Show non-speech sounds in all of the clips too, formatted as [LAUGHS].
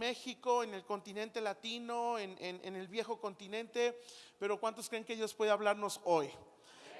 México, en el continente latino, en, el viejo continente, pero ¿cuántos creen que Dios puede hablarnos hoy?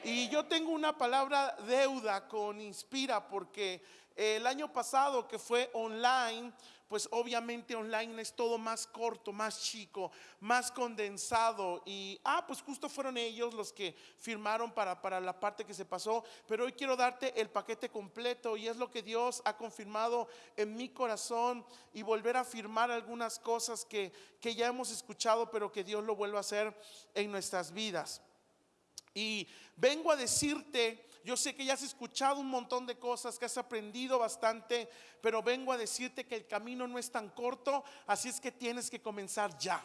Y yo tengo una palabra deuda con Inspira porque el año pasado que fue online, pues obviamente online es todo más corto, más chico, más condensado. Y, ah, pues justo fueron ellos los que firmaron para, para la parte que se pasó. Pero hoy quiero darte el paquete completo y es lo que Dios ha confirmado en mi corazón y volver a firmar algunas cosas que, que ya hemos escuchado, pero que Dios lo vuelva a hacer en nuestras vidas. Y vengo a decirte yo sé que ya has escuchado un montón de cosas, que has aprendido bastante, pero vengo a decirte que el camino no es tan corto, así es que tienes que comenzar ya.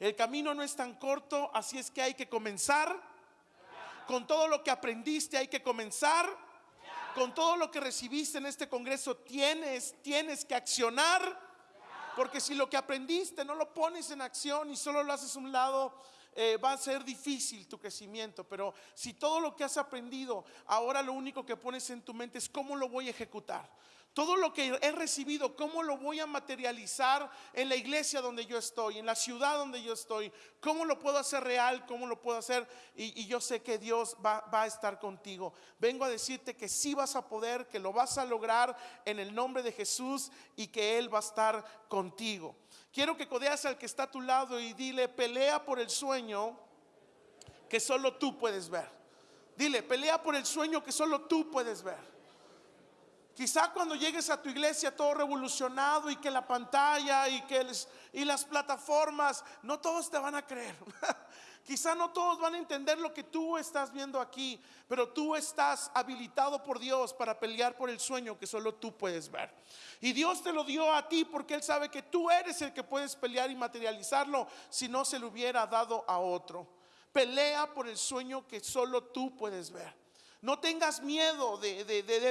El camino no es tan corto, así es que hay que comenzar. Con todo lo que aprendiste hay que comenzar. Con todo lo que recibiste en este congreso tienes, tienes que accionar. Porque si lo que aprendiste no lo pones en acción y solo lo haces a un lado, eh, va a ser difícil tu crecimiento, pero si todo lo que has aprendido, ahora lo único que pones en tu mente es cómo lo voy a ejecutar. Todo lo que he recibido, ¿cómo lo voy a materializar en la iglesia donde yo estoy, en la ciudad donde yo estoy? ¿Cómo lo puedo hacer real? ¿Cómo lo puedo hacer? Y, yo sé que Dios va, va, a estar contigo. Vengo a decirte que sí vas a poder, que lo vas a lograr en el nombre de Jesús y que Él va a estar contigo. Quiero que codeas al que está a tu lado y dile, pelea por el sueño que solo tú puedes ver. Dile, pelea por el sueño que solo tú puedes ver. Quizá cuando llegues a tu iglesia todo revolucionado y que la pantalla y que las plataformas, no todos te van a creer. [LAUGHS] Quizá no todos van a entender lo que tú estás viendo aquí, pero tú estás habilitado por Dios para pelear por el sueño que solo tú puedes ver. Y Dios te lo dio a ti porque Él sabe que tú eres el que puedes pelear y materializarlo si no se lo hubiera dado a otro. Pelea por el sueño que solo tú puedes ver. No tengas miedo de,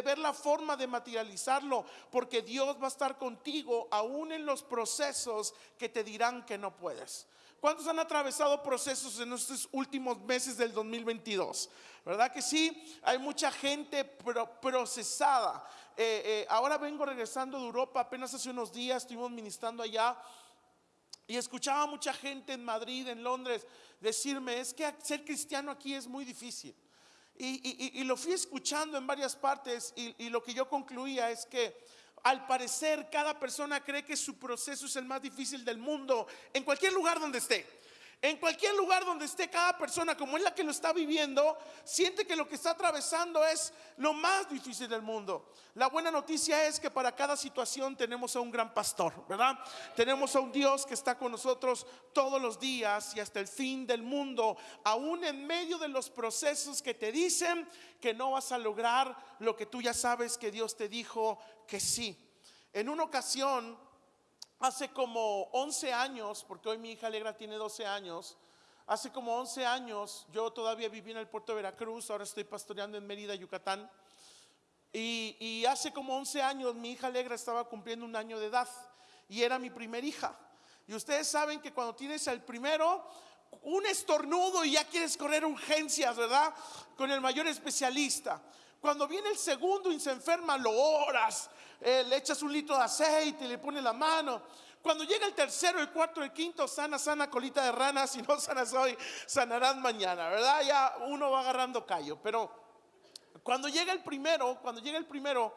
ver la forma de materializarlo, porque Dios va a estar contigo aún en los procesos que te dirán que no puedes. ¿Cuántos han atravesado procesos en estos últimos meses del 2022? ¿Verdad que sí? Hay mucha gente procesada. Eh, eh, ahora vengo regresando de Europa, apenas hace unos días estuvimos ministrando allá. Y escuchaba mucha gente en Madrid, en Londres, decirme, es que ser cristiano aquí es muy difícil. Y, lo fui escuchando en varias partes y, lo que yo concluía es que al parecer cada persona cree que su proceso es el más difícil del mundo en cualquier lugar donde esté. En cualquier lugar donde esté cada persona, como es la que lo está viviendo, siente que lo que está atravesando es lo más difícil del mundo. La buena noticia es que para cada situación tenemos a un gran pastor, ¿verdad? Tenemos a un Dios que está con nosotros todos los días y hasta el fin del mundo, aún en medio de los procesos que te dicen que no vas a lograr lo que tú ya sabes que Dios te dijo que sí. En una ocasión, Hace como 11 años, porque hoy mi hija Alegra tiene 12 años, hace como 11 años yo todavía viví en el puerto de Veracruz, ahora estoy pastoreando en Mérida, Yucatán. Y, hace como 11 años mi hija Alegra estaba cumpliendo un año de edad y era mi primer hija. Y ustedes saben que cuando tienes el primero, un estornudo y ya quieres correr urgencias, ¿verdad? Con el mayor especialista. Cuando viene el segundo y se enferma, lo oras, eh, le echas un litro de aceite, le pones la mano. Cuando llega el tercero, el cuarto, el quinto, sana, sana, colita de rana, [LAUGHS] si no sanas hoy, sanarán mañana, ¿verdad? Ya uno va agarrando callo. Pero cuando llega el primero, cuando llega el primero,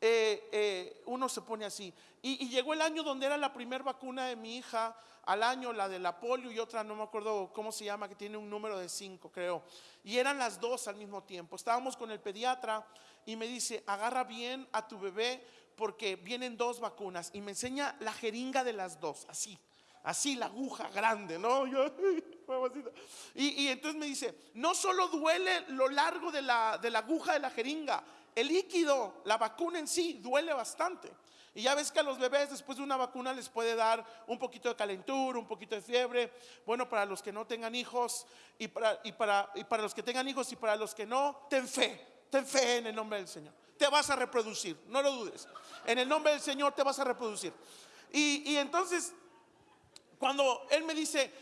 eh, eh, uno se pone así. Y, llegó el año donde era la primera vacuna de mi hija, al año la de la polio y otra, no me acuerdo cómo se llama, que tiene un número de cinco, creo. Y eran las dos al mismo tiempo. Estábamos con el pediatra y me dice, agarra bien a tu bebé porque vienen dos vacunas. Y me enseña la jeringa de las dos, así, así la aguja grande, ¿no? [LAUGHS] y, entonces me dice, no solo duele lo largo de la, de la aguja de la jeringa, el líquido, la vacuna en sí, duele bastante. Y ya ves que a los bebés después de una vacuna les puede dar un poquito de calentura, un poquito de fiebre. Bueno, para los que no tengan hijos y para, y para, y para los que tengan hijos y para los que no, ten fe, ten fe en el nombre del Señor. Te vas a reproducir, no lo dudes. En el nombre del Señor te vas a reproducir. Y, entonces, cuando Él me dice,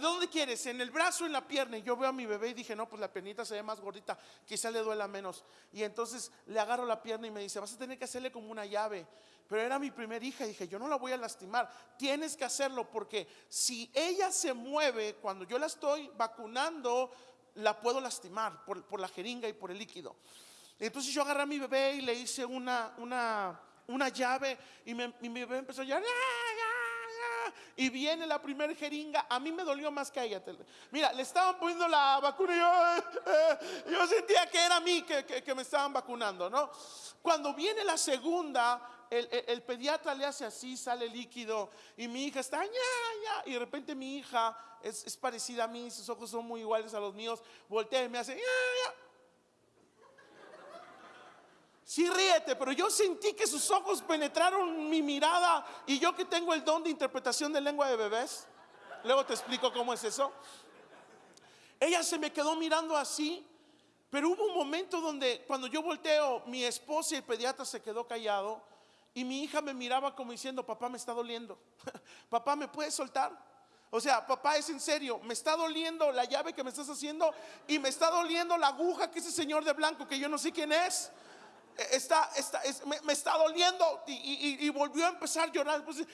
¿dónde quieres? ¿En el brazo en la pierna? Y yo veo a mi bebé y dije, no, pues la piernita se ve más gordita, quizá le duela menos. Y entonces le agarro la pierna y me dice, vas a tener que hacerle como una llave. Pero era mi primera hija y dije, yo no la voy a lastimar. Tienes que hacerlo porque si ella se mueve cuando yo la estoy vacunando, la puedo lastimar por la jeringa y por el líquido. Entonces yo agarré a mi bebé y le hice una, una, una llave y, mi bebé empezó a llorar. Y viene la primera jeringa. A mí me dolió más que a ella. Mira, le estaban poniendo la vacuna y yo, [LAUGHS] yo sentía que era a mí que, que, me estaban vacunando, ¿no? Cuando viene la segunda, el, el, pediatra le hace así, sale líquido y mi hija está, ya, ya, y de repente mi hija es, es, parecida a mí, sus ojos son muy iguales a los míos, voltea y me hace, ya, ya. Sí, ríete, pero yo sentí que sus ojos penetraron mi mirada y yo que tengo el don de interpretación de lengua de bebés, luego te explico cómo es eso. Ella se me quedó mirando así, pero hubo un momento donde cuando yo volteo, mi esposa y el pediatra se quedó callado y mi hija me miraba como diciendo, papá me está doliendo, [LAUGHS] papá me puedes soltar. O sea, papá es en serio, me está doliendo la llave que me estás haciendo y me está doliendo la aguja que ese señor de blanco que yo no sé quién es está, está, me, está doliendo y, volvió a empezar a llorar. Pues,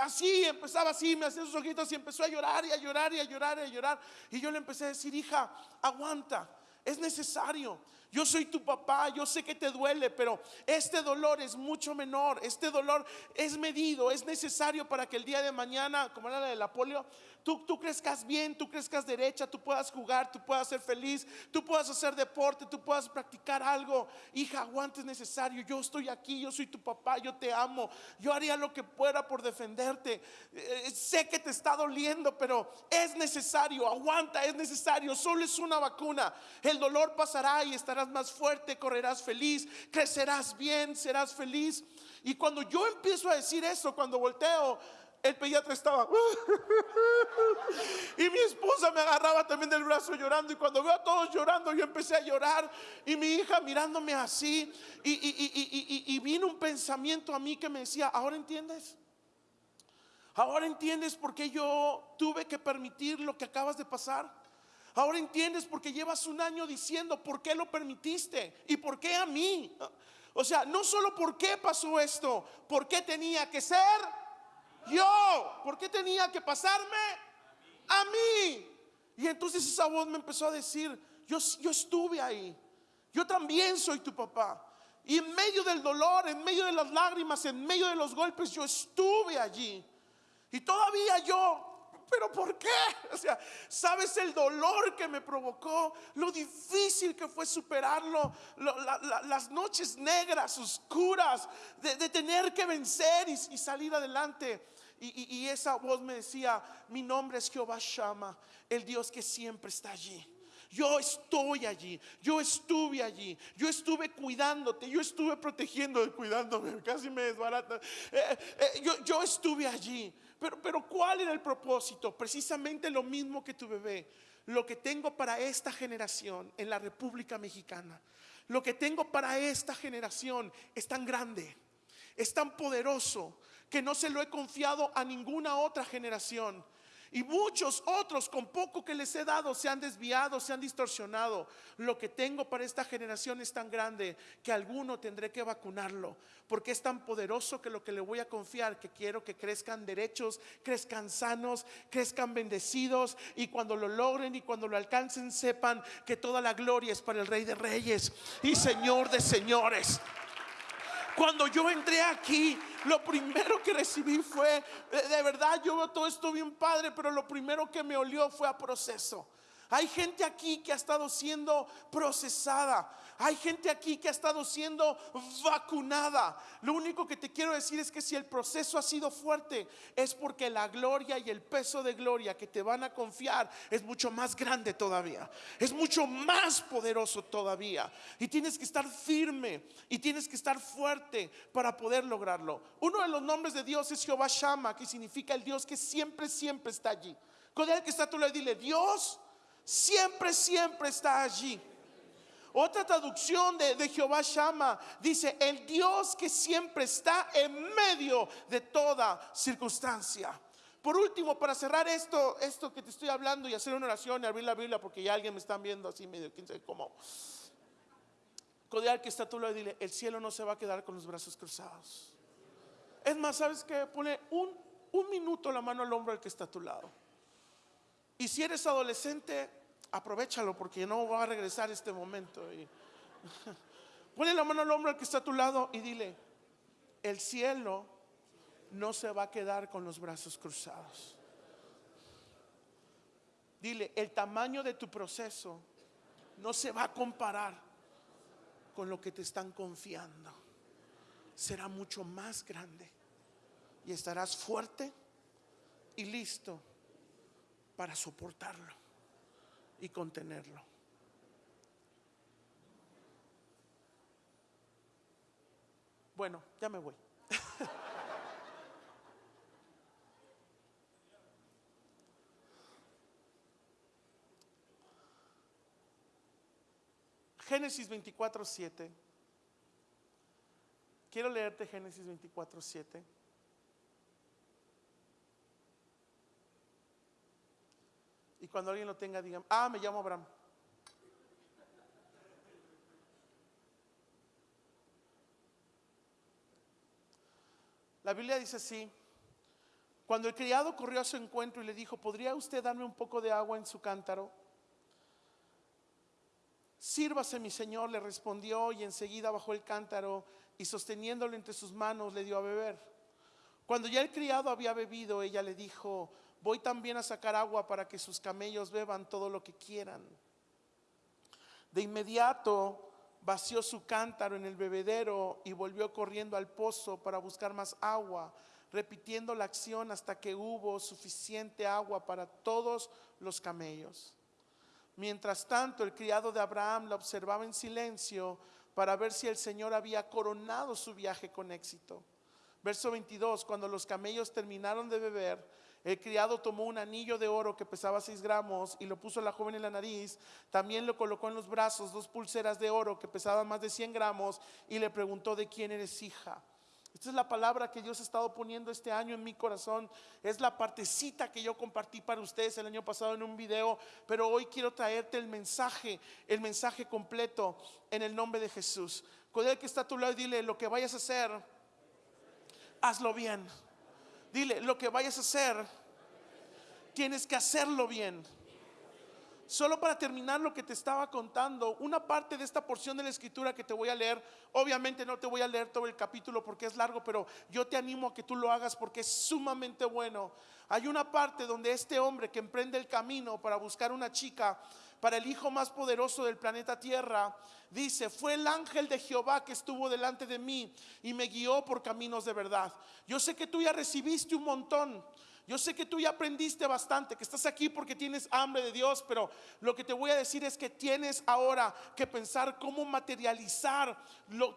así, empezaba así, me hacía sus ojitos y empezó a llorar y a llorar y a llorar y a llorar. Y yo le empecé a decir, hija, aguanta, es necesario. Yo soy tu papá, yo sé que te duele, pero este dolor es mucho menor. Este dolor es medido, es necesario para que el día de mañana, como era la de la polio, tú, tú crezcas bien, tú crezcas derecha, tú puedas jugar, tú puedas ser feliz, tú puedas hacer deporte, tú puedas practicar algo. Hija, aguante es necesario. Yo estoy aquí, yo soy tu papá, yo te amo. Yo haría lo que pueda por defenderte. Eh, sé que te está doliendo, pero es necesario. Aguanta, es necesario. Solo es una vacuna. El dolor pasará y estarás más fuerte, correrás feliz, crecerás bien, serás feliz. Y cuando yo empiezo a decir eso, cuando volteo, el pediatra estaba. [LAUGHS] y mi esposa me agarraba también del brazo llorando. Y cuando veo a todos llorando, yo empecé a llorar. Y mi hija mirándome así. Y, y, vino un pensamiento a mí que me decía: Ahora entiendes. Ahora entiendes por qué yo tuve que permitir lo que acabas de pasar. Ahora entiendes por qué llevas un año diciendo por qué lo permitiste y por qué a mí. O sea, no solo por qué pasó esto, por qué tenía que ser yo, ¿por qué tenía que pasarme a mí? Y entonces esa voz me empezó a decir, yo, yo estuve ahí, yo también soy tu papá. Y en medio del dolor, en medio de las lágrimas, en medio de los golpes, yo estuve allí. Y todavía yo pero ¿por qué? O sea, ¿sabes el dolor que me provocó? Lo difícil que fue superarlo, las noches negras, oscuras, de, tener que vencer y, salir adelante. Y, y, esa voz me decía, mi nombre es Jehová Shama, el Dios que siempre está allí. Yo estoy allí, yo estuve allí, yo estuve cuidándote, yo estuve protegiendo, cuidándome, [LAUGHS] casi me desbarata. Eh, eh, yo, yo estuve allí. Pero, pero ¿cuál era el propósito? Precisamente lo mismo que tu bebé. Lo que tengo para esta generación en la República Mexicana, lo que tengo para esta generación es tan grande, es tan poderoso, que no se lo he confiado a ninguna otra generación. Y muchos otros con poco que les he dado se han desviado, se han distorsionado. Lo que tengo para esta generación es tan grande que alguno tendré que vacunarlo. Porque es tan poderoso que lo que le voy a confiar, que quiero que crezcan derechos, crezcan sanos, crezcan bendecidos. Y cuando lo logren y cuando lo alcancen, sepan que toda la gloria es para el Rey de Reyes y Señor de Señores. Cuando yo entré aquí, lo primero que recibí fue, de verdad, yo veo todo esto bien padre, pero lo primero que me olió fue a proceso. Hay gente aquí que ha estado siendo procesada. Hay gente aquí que ha estado siendo vacunada. Lo único que te quiero decir es que si el proceso ha sido fuerte, es porque la gloria y el peso de gloria que te van a confiar es mucho más grande todavía. Es mucho más poderoso todavía. Y tienes que estar firme y tienes que estar fuerte para poder lograrlo. Uno de los nombres de Dios es Jehová Shama, que significa el Dios que siempre, siempre está allí. Con el que está tú le dile, Dios siempre, siempre está allí. Otra traducción de, Jehová Shama dice, el Dios que siempre está en medio de toda circunstancia. Por último, para cerrar esto, esto que te estoy hablando y hacer una oración y abrir la Biblia porque ya alguien me está viendo así medio, quién sabe cómo. Codear que está tú lo dile, el cielo no se va a quedar con los brazos cruzados. Es más, ¿sabes qué? Pone un, un minuto la mano al hombro al que está a tu lado. Y si eres adolescente, aprovechalo porque no va a regresar este momento. Y, [LAUGHS] la mano al hombro al que está a tu lado y dile, el cielo no se va a quedar con los brazos cruzados. Dile, el tamaño de tu proceso no se va a comparar con lo que te están confiando. Será mucho más grande y estarás fuerte y listo para soportarlo y contenerlo. Bueno, ya me voy. [LAUGHS] Génesis 24, 7. Quiero leerte Génesis 24, 7. Cuando alguien lo tenga, digan, ah, me llamo Abraham. La Biblia dice así, cuando el criado corrió a su encuentro y le dijo, ¿podría usted darme un poco de agua en su cántaro? Sírvase mi señor, le respondió y enseguida bajó el cántaro y sosteniéndolo entre sus manos le dio a beber. Cuando ya el criado había bebido, ella le dijo, voy también a sacar agua para que sus camellos beban todo lo que quieran. De inmediato vació su cántaro en el bebedero y volvió corriendo al pozo para buscar más agua, repitiendo la acción hasta que hubo suficiente agua para todos los camellos. Mientras tanto, el criado de Abraham la observaba en silencio para ver si el Señor había coronado su viaje con éxito. Verso 22, cuando los camellos terminaron de beber, el criado tomó un anillo de oro que pesaba 6 gramos y lo puso a la joven en la nariz. También lo colocó en los brazos dos pulseras de oro que pesaban más de 100 gramos y le preguntó de quién eres hija. Esta es la palabra que Dios ha estado poniendo este año en mi corazón. Es la partecita que yo compartí para ustedes el año pasado en un video, pero hoy quiero traerte el mensaje, el mensaje completo en el nombre de Jesús. Con el que está a tu lado, dile lo que vayas a hacer, hazlo bien. Dile, lo que vayas a hacer, tienes que hacerlo bien. Solo para terminar lo que te estaba contando, una parte de esta porción de la escritura que te voy a leer, obviamente no te voy a leer todo el capítulo porque es largo, pero yo te animo a que tú lo hagas porque es sumamente bueno. Hay una parte donde este hombre que emprende el camino para buscar una chica, para el hijo más poderoso del planeta Tierra, dice, fue el ángel de Jehová que estuvo delante de mí y me guió por caminos de verdad. Yo sé que tú ya recibiste un montón. Yo sé que tú ya aprendiste bastante, que estás aquí porque tienes hambre de Dios, pero lo que te voy a decir es que tienes ahora que pensar cómo materializar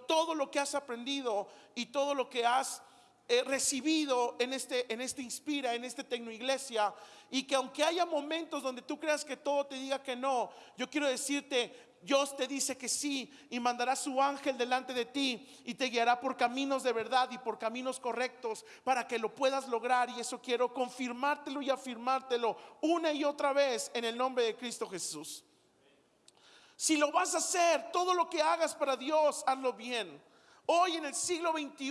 todo lo que has aprendido y todo lo que has recibido en este, en este Inspira, en este Tecnoiglesia, y que aunque haya momentos donde tú creas que todo te diga que no, yo quiero decirte, Dios te dice que sí y mandará su ángel delante de ti y te guiará por caminos de verdad y por caminos correctos para que lo puedas lograr. Y eso quiero confirmártelo y afirmártelo una y otra vez en el nombre de Cristo Jesús. Si lo vas a hacer, todo lo que hagas para Dios, hazlo bien. Hoy en el siglo XXI,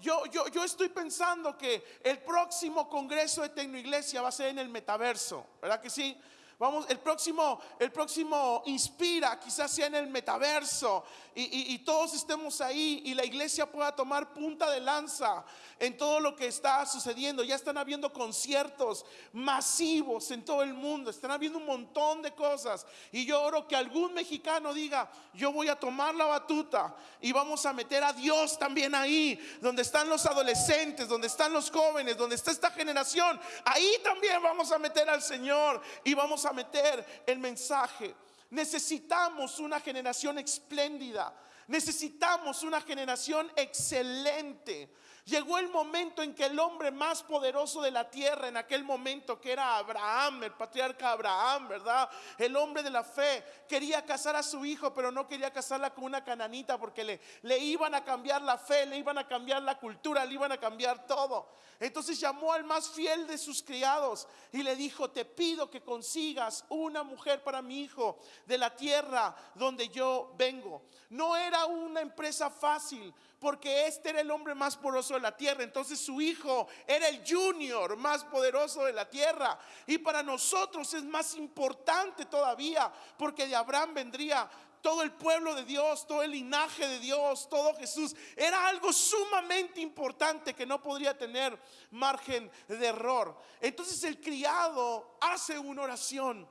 yo, yo, yo estoy pensando que el próximo Congreso de Tecnoiglesia va a ser en el metaverso, ¿verdad que sí? Vamos, el próximo, el próximo inspira, quizás sea en el metaverso y, todos estemos ahí y la iglesia pueda tomar punta de lanza en todo lo que está sucediendo. Ya están habiendo conciertos masivos en todo el mundo, están habiendo un montón de cosas. Y yo oro que algún mexicano diga, yo voy a tomar la batuta y vamos a meter a Dios también ahí, donde están los adolescentes, donde están los jóvenes, donde está esta generación. Ahí también vamos a meter al Señor y vamos a meter el mensaje. Necesitamos una generación espléndida. Necesitamos una generación excelente. Llegó el momento en que el hombre más poderoso de la tierra, en aquel momento que era Abraham, el patriarca Abraham, ¿verdad? El hombre de la fe, quería casar a su hijo, pero no quería casarla con una cananita porque le, le iban a cambiar la fe, le iban a cambiar la cultura, le iban a cambiar todo. Entonces llamó al más fiel de sus criados y le dijo, te pido que consigas una mujer para mi hijo de la tierra donde yo vengo. No era una empresa fácil porque este era el hombre más poderoso de la tierra. Entonces su hijo era el junior más poderoso de la tierra. Y para nosotros es más importante todavía porque de Abraham vendría todo el pueblo de Dios, todo el linaje de Dios, todo Jesús. Era algo sumamente importante que no podría tener margen de error. Entonces el criado hace una oración.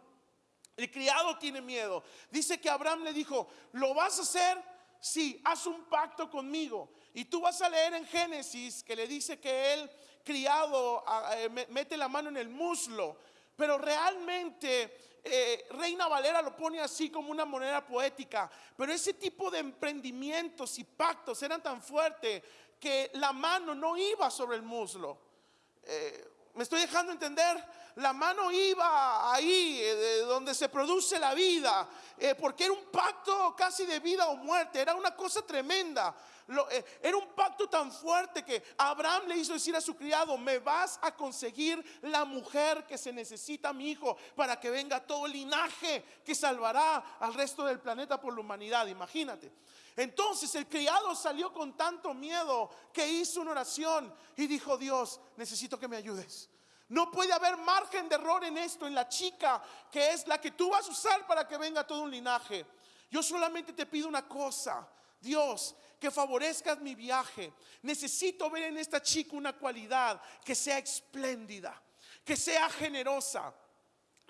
El criado tiene miedo. Dice que Abraham le dijo, ¿lo vas a hacer? Sí, haz un pacto conmigo. Y tú vas a leer en Génesis que le dice que él, criado, eh, mete la mano en el muslo. Pero realmente eh, Reina Valera lo pone así como una moneda poética, pero ese tipo de emprendimientos y pactos eran tan fuertes que la mano no iba sobre el muslo. Eh, ¿Me estoy dejando entender? La mano iba ahí, eh, donde se produce la vida, porque era un pacto casi de vida o muerte, era una cosa tremenda. Eh, era un pacto tan fuerte que Abraham le hizo decir a su criado, me vas a conseguir la mujer que se necesita, mi hijo, para que venga todo el linaje que salvará al resto del planeta por la humanidad. Imagínate. Entonces el criado salió con tanto miedo que hizo una oración y dijo, Dios, necesito que me ayudes. No puede haber margen de error en esto, en la chica que es la que tú vas a usar para que venga todo un linaje. Yo solamente te pido una cosa, Dios, que favorezcas mi viaje. Necesito ver en esta chica una cualidad que sea espléndida, que sea generosa,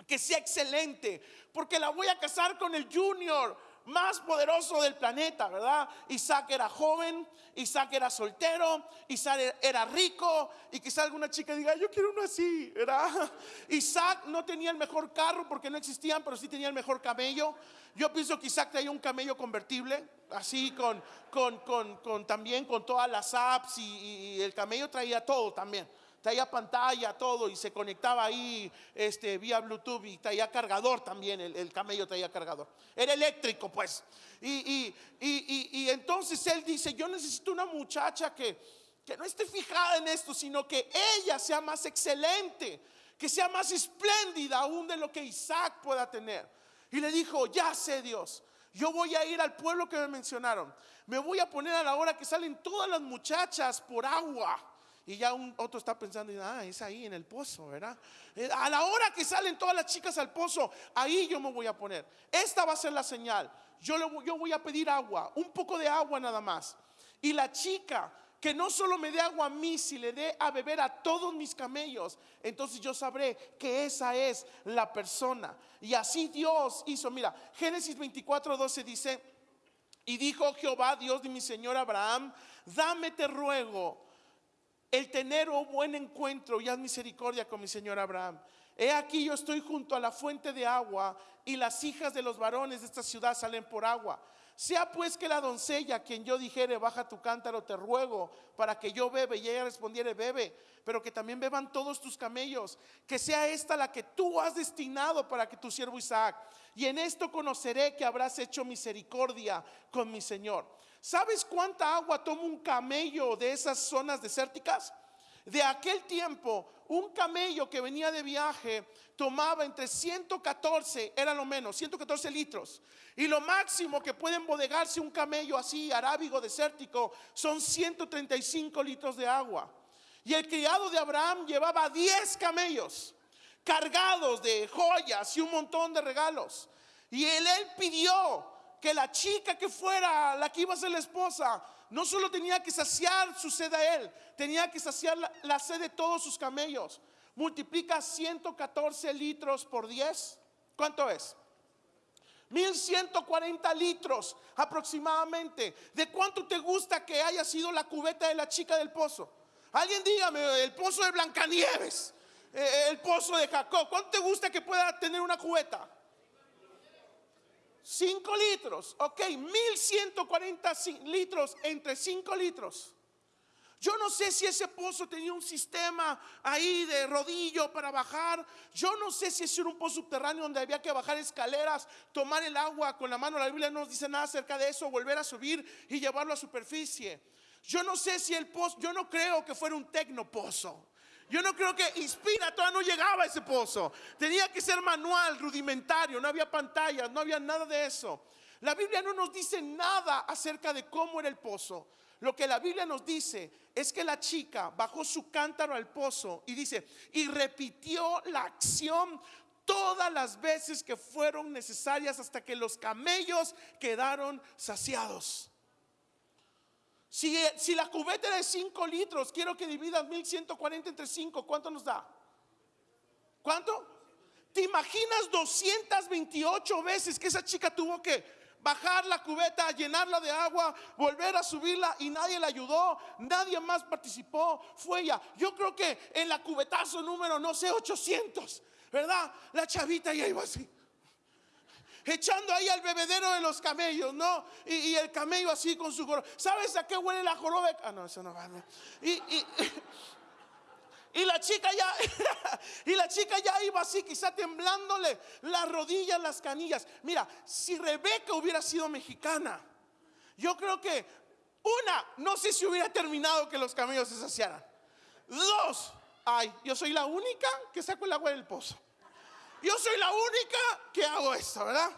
que sea excelente, porque la voy a casar con el junior más poderoso del planeta, ¿verdad? Isaac era joven, Isaac era soltero, Isaac era rico y quizá alguna chica diga, yo quiero uno así, ¿verdad? [LAUGHS] Isaac no tenía el mejor carro porque no existían, pero sí tenía el mejor camello. Yo pienso que Isaac traía un camello convertible, así con, con, con, con también con todas las apps y, el camello traía todo también traía pantalla, todo, y se conectaba ahí este, vía Bluetooth y traía cargador también, el, camello traía cargador. Era eléctrico, pues. Y, y, y, entonces él dice, yo necesito una muchacha que, que no esté fijada en esto, sino que ella sea más excelente, que sea más espléndida aún de lo que Isaac pueda tener. Y le dijo, ya sé Dios, yo voy a ir al pueblo que me mencionaron. Me voy a poner a la hora que salen todas las muchachas por agua. Y ya un otro está pensando, ah, es ahí en el pozo, ¿verdad? Eh, a la hora que salen todas las chicas al pozo, ahí yo me voy a poner. Esta va a ser la señal. Yo, le, yo voy a pedir agua, un poco de agua nada más. Y la chica que no solo me dé agua a mí, si le dé a beber a todos mis camellos, entonces yo sabré que esa es la persona. Y así Dios hizo, mira, Génesis 24, 12 dice, y dijo Jehová, Dios de mi Señor Abraham, dame te ruego el tener un buen encuentro y haz misericordia con mi Señor Abraham. He aquí yo estoy junto a la fuente de agua y las hijas de los varones de esta ciudad salen por agua. Sea pues que la doncella, quien yo dijere, baja tu cántaro, te ruego, para que yo bebe, y ella respondiere, bebe, pero que también beban todos tus camellos, que sea esta la que tú has destinado para que tu siervo Isaac. Y en esto conoceré que habrás hecho misericordia con mi Señor. ¿Sabes cuánta agua toma un camello de esas zonas desérticas? De aquel tiempo, un camello que venía de viaje tomaba entre 114, era lo menos, 114 litros. Y lo máximo que puede embodegarse un camello así, arábigo, desértico, son 135 litros de agua. Y el criado de Abraham llevaba 10 camellos cargados de joyas y un montón de regalos. Y él pidió que la chica que fuera la que iba a ser la esposa no solo tenía que saciar su sed a él, tenía que saciar la, sed de todos sus camellos. Multiplica 114 litros por 10. ¿Cuánto es? 1140 litros aproximadamente. ¿De cuánto te gusta que haya sido la cubeta de la chica del pozo? Alguien dígame, el pozo de Blancanieves, eh, el pozo de Jacob. ¿Cuánto te gusta que pueda tener una cubeta? 5 litros, ok, 1140 litros entre 5 litros. Yo no sé si ese pozo tenía un sistema ahí de rodillo para bajar. Yo no sé si era un pozo subterráneo donde había que bajar escaleras, tomar el agua con la mano. La Biblia no nos dice nada acerca de eso, volver a subir y llevarlo a superficie. Yo no sé si el pozo, yo no creo que fuera un tecnopozo. Yo no creo que Inspira todavía no llegaba a ese pozo. Tenía que ser manual, rudimentario, no había pantallas, no había nada de eso. La Biblia no nos dice nada acerca de cómo era el pozo. Lo que la Biblia nos dice es que la chica bajó su cántaro al pozo y dice, y repitió la acción todas las veces que fueron necesarias hasta que los camellos quedaron saciados. Si, la cubeta era de 5 litros, quiero que dividas 1140 entre 5, ¿cuánto nos da? ¿Cuánto? ¿Te imaginas 228 veces que esa chica tuvo que bajar la cubeta, llenarla de agua, volver a subirla y nadie la ayudó, nadie más participó, fue ella. Yo creo que en la cubetazo número, no sé, 800, ¿verdad? La chavita ya iba así. Echando ahí al bebedero de los camellos, ¿no? Y, el camello así con su joroba. ¿Sabes a qué huele la joroba? Ah, no, eso no va. Y, y [LAUGHS] y la chica ya, [LAUGHS] y la chica ya iba así, quizá temblándole las rodillas, las canillas. Mira, si Rebeca hubiera sido mexicana, yo creo que una, no sé si hubiera terminado que los camellos se saciaran. Dos, ay, yo soy la única que saco el agua del pozo. Yo soy la única que hago esto, ¿verdad?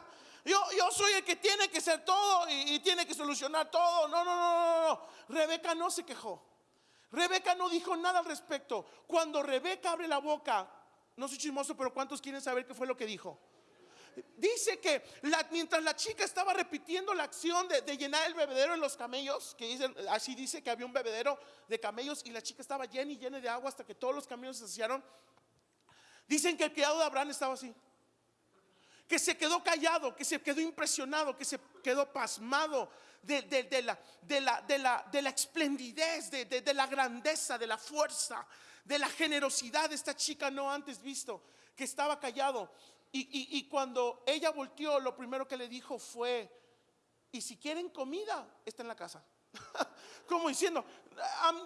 Yo, yo soy el que tiene que ser todo y, tiene que solucionar todo. No, no, no, no, no. Rebeca no se quejó. Rebeca no dijo nada al respecto. Cuando Rebeca abre la boca, no soy chismoso, pero ¿cuántos quieren saber qué fue lo que dijo? Dice que mientras la chica estaba repitiendo la acción de, llenar el bebedero en los camellos, que dicen, así dice que había un bebedero de camellos y la chica estaba llena y llena de agua hasta que todos los camellos se saciaron. Dicen que el criado de Abraham estaba así, que se quedó callado, que se quedó impresionado, que se quedó pasmado de, la, de, la, de, la, de la esplendidez, de, la grandeza, de la fuerza, de la generosidad de esta chica no antes visto, que estaba callado. Y, cuando ella volteó, lo primero que le dijo fue, y si quieren comida, está en la casa. [LAUGHS] Como diciendo,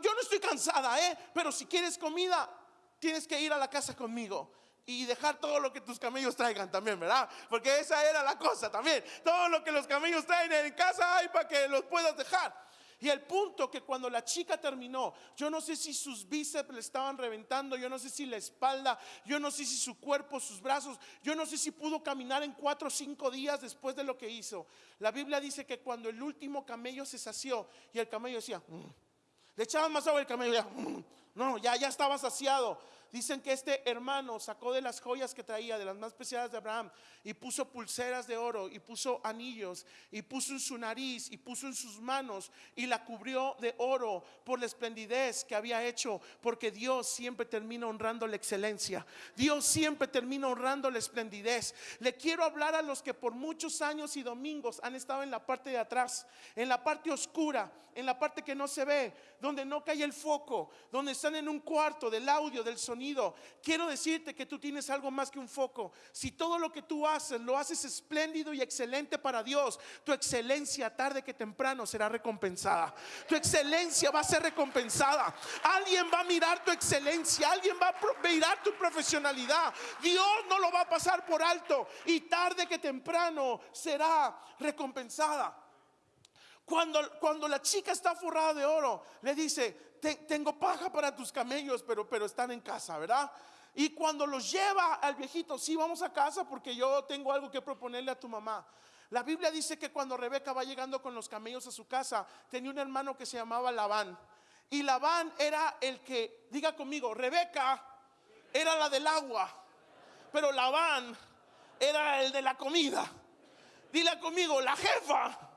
yo no estoy cansada, ¿eh? pero si quieres comida, tienes que ir a la casa conmigo y dejar todo lo que tus camellos traigan también, ¿verdad? Porque esa era la cosa también. Todo lo que los camellos traen en casa hay para que los puedas dejar. Y el punto que cuando la chica terminó, yo no sé si sus bíceps le estaban reventando, yo no sé si la espalda, yo no sé si su cuerpo, sus brazos, yo no sé si pudo caminar en cuatro o cinco días después de lo que hizo. La Biblia dice que cuando el último camello se sació y el camello decía, mm", le echaban más agua el camello, ya, mm", no, ya, ya estaba saciado. Dicen que este hermano sacó de las joyas que traía, de las más preciadas de Abraham, y puso pulseras de oro, y puso anillos, y puso en su nariz, y puso en sus manos, y la cubrió de oro por la esplendidez que había hecho, porque Dios siempre termina honrando la excelencia. Dios siempre termina honrando la esplendidez. Le quiero hablar a los que por muchos años y domingos han estado en la parte de atrás, en la parte oscura, en la parte que no se ve, donde no cae el foco, donde están en un cuarto del audio, del sonido Quiero decirte que tú tienes algo más que un foco. Si todo lo que tú haces lo haces espléndido y excelente para Dios, tu excelencia tarde que temprano será recompensada. Tu excelencia va a ser recompensada. Alguien va a mirar tu excelencia, alguien va a mirar tu profesionalidad. Dios no lo va a pasar por alto y tarde que temprano será recompensada. Cuando, cuando la chica está forrada de oro, le dice, tengo paja para tus camellos, pero, pero están en casa, ¿verdad? Y cuando los lleva al viejito, sí, vamos a casa porque yo tengo algo que proponerle a tu mamá. La Biblia dice que cuando Rebeca va llegando con los camellos a su casa, tenía un hermano que se llamaba Labán. Y Labán era el que, diga conmigo, Rebeca era la del agua, pero Labán era el de la comida. Dile conmigo, la jefa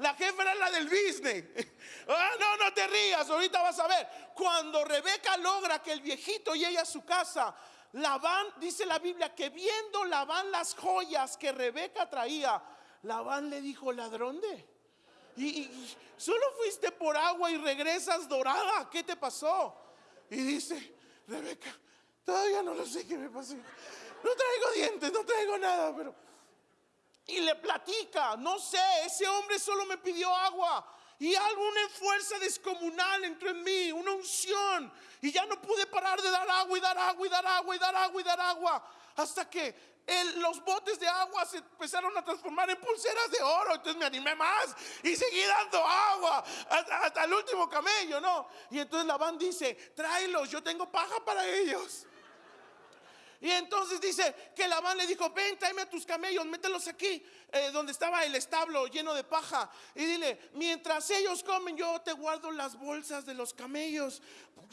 la jefa era la del business. [LAUGHS] Ah, no, no te rías, ahorita vas a ver. Cuando Rebeca logra que el viejito llegue a su casa, Labán, dice la Biblia, que viendo Labán las joyas que Rebeca traía, Labán le dijo, ladrón de. Y, solo fuiste por agua y regresas dorada. ¿Qué te pasó? Y dice, Rebeca, todavía no lo sé qué me pasó. No traigo dientes, no traigo nada, pero y le platica, no sé, ese hombre solo me pidió agua y alguna fuerza descomunal entró en mí, una unción y ya no pude parar de dar agua y dar agua y dar agua y dar agua y dar agua hasta que los botes de agua se empezaron a transformar en pulseras de oro. Entonces me animé más y seguí dando agua hasta, el último camello, ¿no? Y entonces la van dice, tráelos, yo tengo paja para ellos. Y entonces dice que Labán le dijo, ven, tráeme a tus camellos, mételos aquí, eh, donde estaba el establo lleno de paja. Y dile, mientras ellos comen, yo te guardo las bolsas de los camellos.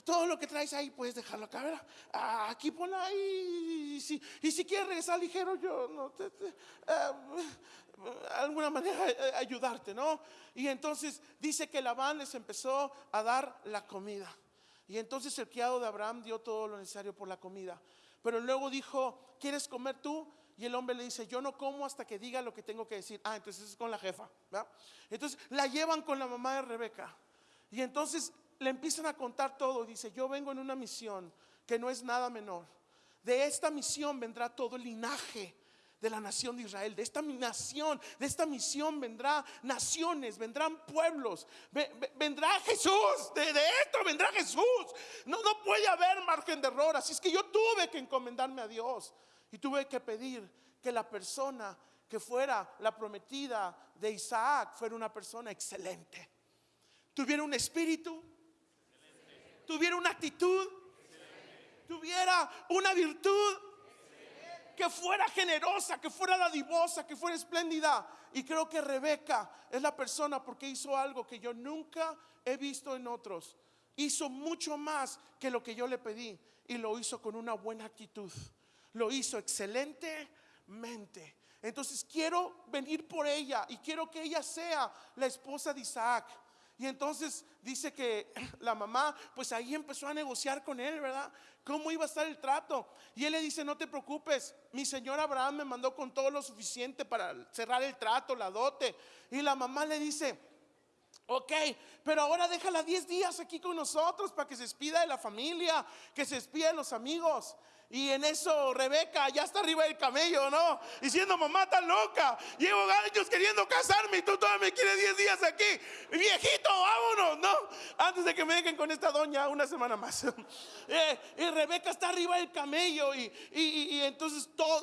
Todo lo que traes ahí puedes dejarlo acá, ¿verdad? Ah, aquí pon ahí. Y si, si quieres regresar ligero, yo no te, eh, alguna manera eh, ayudarte, ¿no? Y entonces dice que Labán les empezó a dar la comida. Y entonces el criado de Abraham dio todo lo necesario por la comida. Pero luego dijo, ¿quieres comer tú? Y el hombre le dice, yo no como hasta que diga lo que tengo que decir. Ah, entonces es con la jefa. Entonces la llevan con la mamá de Rebeca. Y entonces le empiezan a contar todo. Dice, yo vengo en una misión que no es nada menor. De esta misión vendrá todo el linaje de la nación de Israel. De esta nación, de esta misión vendrá naciones, vendrán pueblos, vendrá Jesús, de, esto vendrá Jesús. No, no puede haber margen de error. Así es que yo tuve que encomendarme a Dios y tuve que pedir que la persona que fuera la prometida de Isaac fuera una persona excelente. Tuviera un espíritu, tuviera una actitud, tuviera una virtud que fuera generosa, que fuera dadivosa, que fuera espléndida. Y creo que Rebeca es la persona porque hizo algo que yo nunca he visto en otros. Hizo mucho más que lo que yo le pedí y lo hizo con una buena actitud. Lo hizo excelentemente. Entonces quiero venir por ella y quiero que ella sea la esposa de Isaac. Y entonces dice que la mamá, pues ahí empezó a negociar con él, ¿verdad? ¿Cómo iba a estar el trato? Y él le dice, no te preocupes, mi señor Abraham me mandó con todo lo suficiente para cerrar el trato, la dote. Y la mamá le dice, ok, pero ahora déjala 10 días aquí con nosotros para que se despida de la familia, que se despida de los amigos. Y en eso Rebeca ya está arriba del camello, ¿no? Diciendo, mamá, tan loca. Llevo años queriendo casarme y tú todavía me quieres 10 días aquí. Viejito, vámonos, ¿no? Antes de que me dejen con esta doña una semana más. [LAUGHS] Eh, y Rebeca está arriba del camello y, y, entonces todo,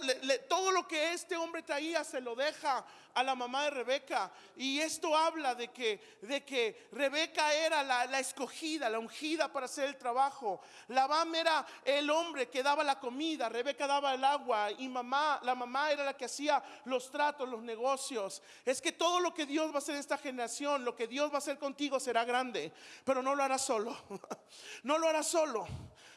todo lo que este hombre traía se lo deja a la mamá de Rebeca. Y esto habla de que, de que Rebeca era la, escogida, la ungida para hacer el trabajo. Labán era el hombre que daba la comida, Rebeca daba el agua y mamá, la mamá era la que hacía los tratos, los negocios. Es que todo lo que Dios va a hacer en esta generación, lo que Dios va a hacer contigo será grande, pero no lo hará solo. [LAUGHS] No lo hará solo.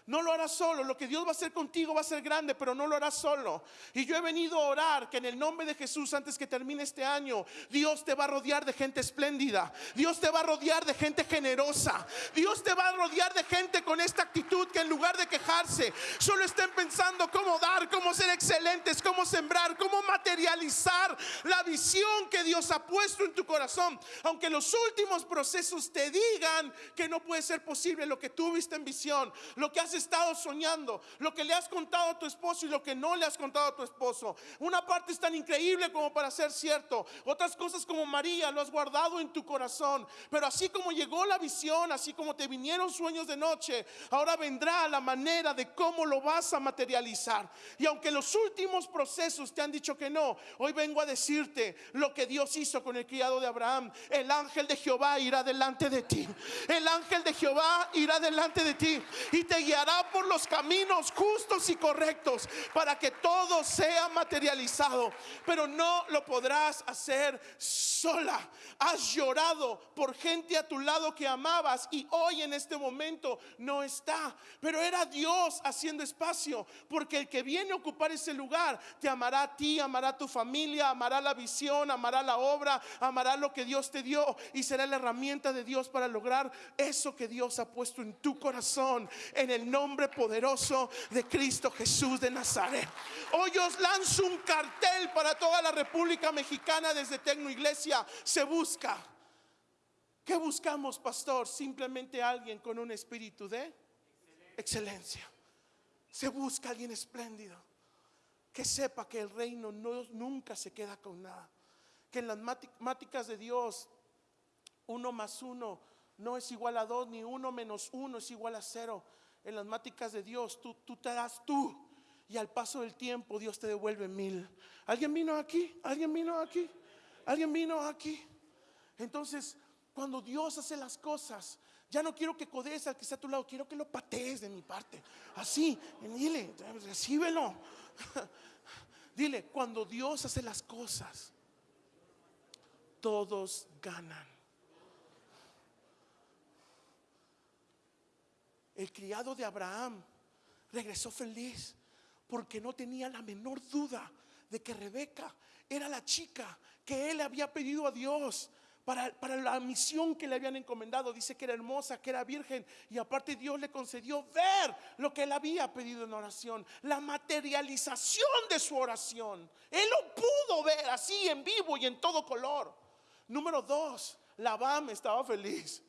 No lo hará solo. Lo que Dios va a hacer contigo va a ser grande, pero no lo hará solo. Y yo he venido a orar que en el nombre de Jesús, antes que termine este año, Dios te va a rodear de gente espléndida. Dios te va a rodear de gente generosa. Dios te va a rodear de gente con esta actitud que en lugar de quejarse, solo estén pensando cómo dar, cómo ser excelentes, cómo sembrar, cómo materializar la visión que Dios ha puesto en tu corazón. Aunque los últimos procesos te digan que no puede ser posible lo que tú viste en visión, lo que haces estado soñando, lo que le has contado a tu esposo y lo que no le has contado a tu esposo. Una parte es tan increíble como para ser cierto, otras cosas como María lo has guardado en tu corazón. Pero así como llegó la visión, así como te vinieron sueños de noche, ahora vendrá la manera de cómo lo vas a materializar. Y aunque los últimos procesos te han dicho que no, hoy vengo a decirte lo que Dios hizo con el criado de Abraham. El ángel de Jehová irá delante de ti. El ángel de Jehová irá delante de ti y te guiará por los caminos justos y correctos para que todo sea materializado. Pero no lo podrás hacer sola. Has llorado por gente a tu lado que amabas y hoy en este momento no está. Pero era Dios haciendo espacio porque el que viene a ocupar ese lugar te amará a ti, amará a tu familia, amará la visión, amará la obra, amará lo que Dios te dio y será la herramienta de Dios para lograr eso que Dios ha puesto en tu corazón en el nombre poderoso de Cristo Jesús de Nazaret. Hoy os lanzo un cartel para toda la República Mexicana desde Tecno Iglesia. Se busca. ¿Qué buscamos, pastor? Simplemente alguien con un espíritu de excelencia. Se busca alguien espléndido. Que sepa que el reino no, nunca se queda con nada. Que en las matemáticas de Dios, uno más uno no es igual a dos, ni uno menos uno es igual a cero en las máticas de Dios, tú, tú te das tú. Y al paso del tiempo Dios te devuelve mil. ¿Alguien vino aquí? ¿Alguien vino aquí? ¿Alguien vino aquí? Entonces, cuando Dios hace las cosas, Ya no quiero que codees al que está a tu lado, quiero que lo patees de mi parte. Así, dile, recíbelo. [LAUGHS] Dile, cuando Dios hace las cosas, todos ganan. El criado de Abraham regresó feliz porque no tenía la menor duda de que Rebeca era la chica que él había pedido a Dios para, la misión que le habían encomendado. Dice que era hermosa, que era virgen y aparte Dios le concedió ver lo que él había pedido en oración, la materialización de su oración. Él lo pudo ver así en vivo y en todo color. Número dos, Labán estaba feliz.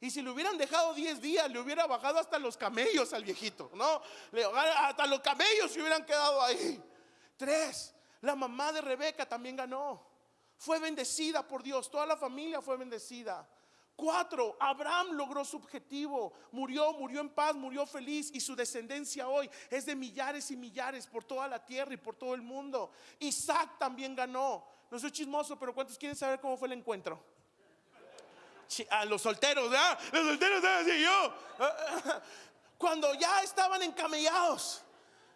Y si le hubieran dejado 10 días, le hubiera bajado hasta los camellos al viejito, ¿no? Hasta los camellos se hubieran quedado ahí. Tres, la mamá de Rebeca también ganó. Fue bendecida por Dios, toda la familia fue bendecida. Cuatro, Abraham logró su objetivo, murió, murió en paz, murió feliz y su descendencia hoy es de millares y millares por toda la tierra y por todo el mundo. Isaac también ganó. No soy chismoso, pero ¿cuántos quieren saber cómo fue el encuentro? A los solteros. Los solteros, así yo. [LAUGHS] Cuando ya estaban encamellados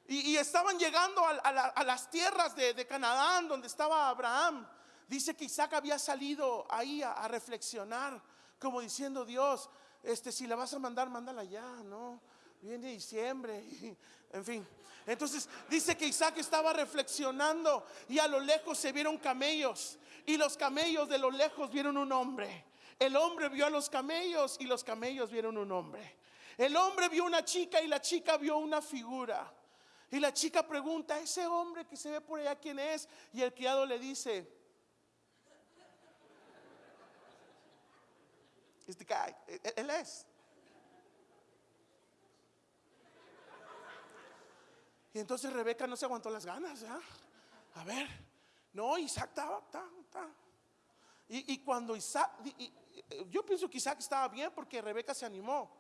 y, estaban llegando a, las tierras de, de, Canadá, donde estaba Abraham, dice que Isaac había salido ahí a, reflexionar, como diciendo, Dios, este, si la vas a mandar, mándala ya, ¿no? Viene diciembre, [LAUGHS] en fin. Entonces dice que Isaac estaba reflexionando y a lo lejos se vieron camellos y los camellos de lo lejos vieron un hombre. El hombre vio a los camellos y los camellos vieron un hombre. El hombre vio una chica y la chica vio una figura. Y la chica pregunta, ese hombre que se ve por allá, ¿quién es? Y el criado le dice, este guy, e-, e-, él es. Y entonces Rebeca no se aguantó las ganas, A ver, no, Isaac estaba, estaba, Y, cuando Isaac, yo pienso que Isaac estaba bien porque Rebeca se animó.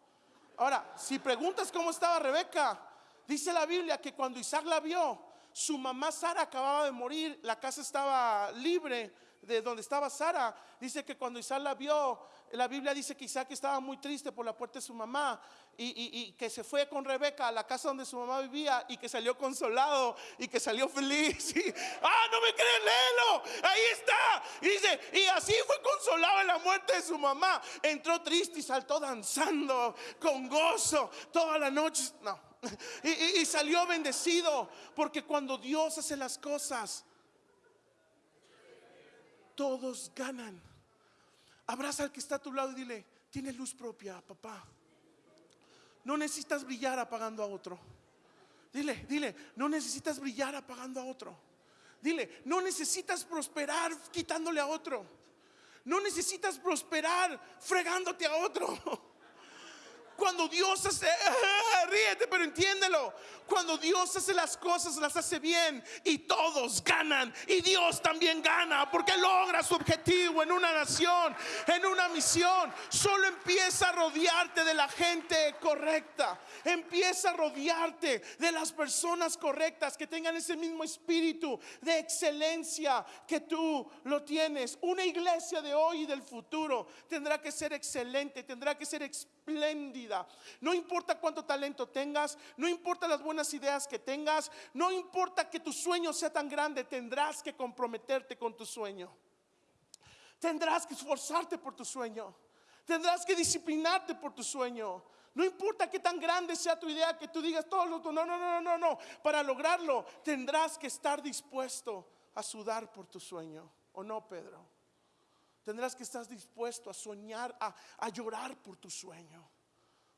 Ahora, si preguntas cómo estaba Rebeca, dice la Biblia que cuando Isaac la vio, su mamá Sara acababa de morir, la casa estaba libre de donde estaba Sara. Dice que cuando Isaac la vio, la Biblia dice que Isaac estaba muy triste por la puerta de su mamá y, que se fue con Rebeca a la casa donde su mamá vivía y que salió consolado y que salió feliz. [LAUGHS] ah, no me crees, léelo. Ahí está. Y dice, y así fue consolado en la muerte de su mamá. Entró triste y saltó danzando con gozo toda la noche. No. [LAUGHS] Y, y salió bendecido porque cuando Dios hace las cosas, todos ganan. Abraza al que está a tu lado y dile, tienes luz propia, papá. No necesitas brillar apagando a otro. Dile, dile, no necesitas brillar apagando a otro. Dile, no necesitas prosperar quitándole a otro. No necesitas prosperar fregándote a otro. [LAUGHS] Cuando Dios hace, [LAUGHS] ríete, pero entiéndelo. Cuando Dios hace las cosas, las hace bien y todos ganan. Y Dios también gana porque logra su objetivo en una nación, en una misión. Solo empieza a rodearte de la gente correcta. Empieza a rodearte de las personas correctas que tengan ese mismo espíritu de excelencia que tú lo tienes. Una iglesia de hoy y del futuro tendrá que ser excelente, tendrá que ser espléndida. No importa cuánto talento tengas, no importa las buenas ideas que tengas, no importa que tu sueño sea tan grande, tendrás que comprometerte con tu sueño. Tendrás que esforzarte por tu sueño. Tendrás que disciplinarte por tu sueño. No importa qué tan grande sea tu idea, que tú digas todo lo no, no, no, no, no, no. Para lograrlo tendrás que estar dispuesto a sudar por tu sueño. ¿O no, Pedro? Tendrás que estar dispuesto a soñar, a llorar por tu sueño.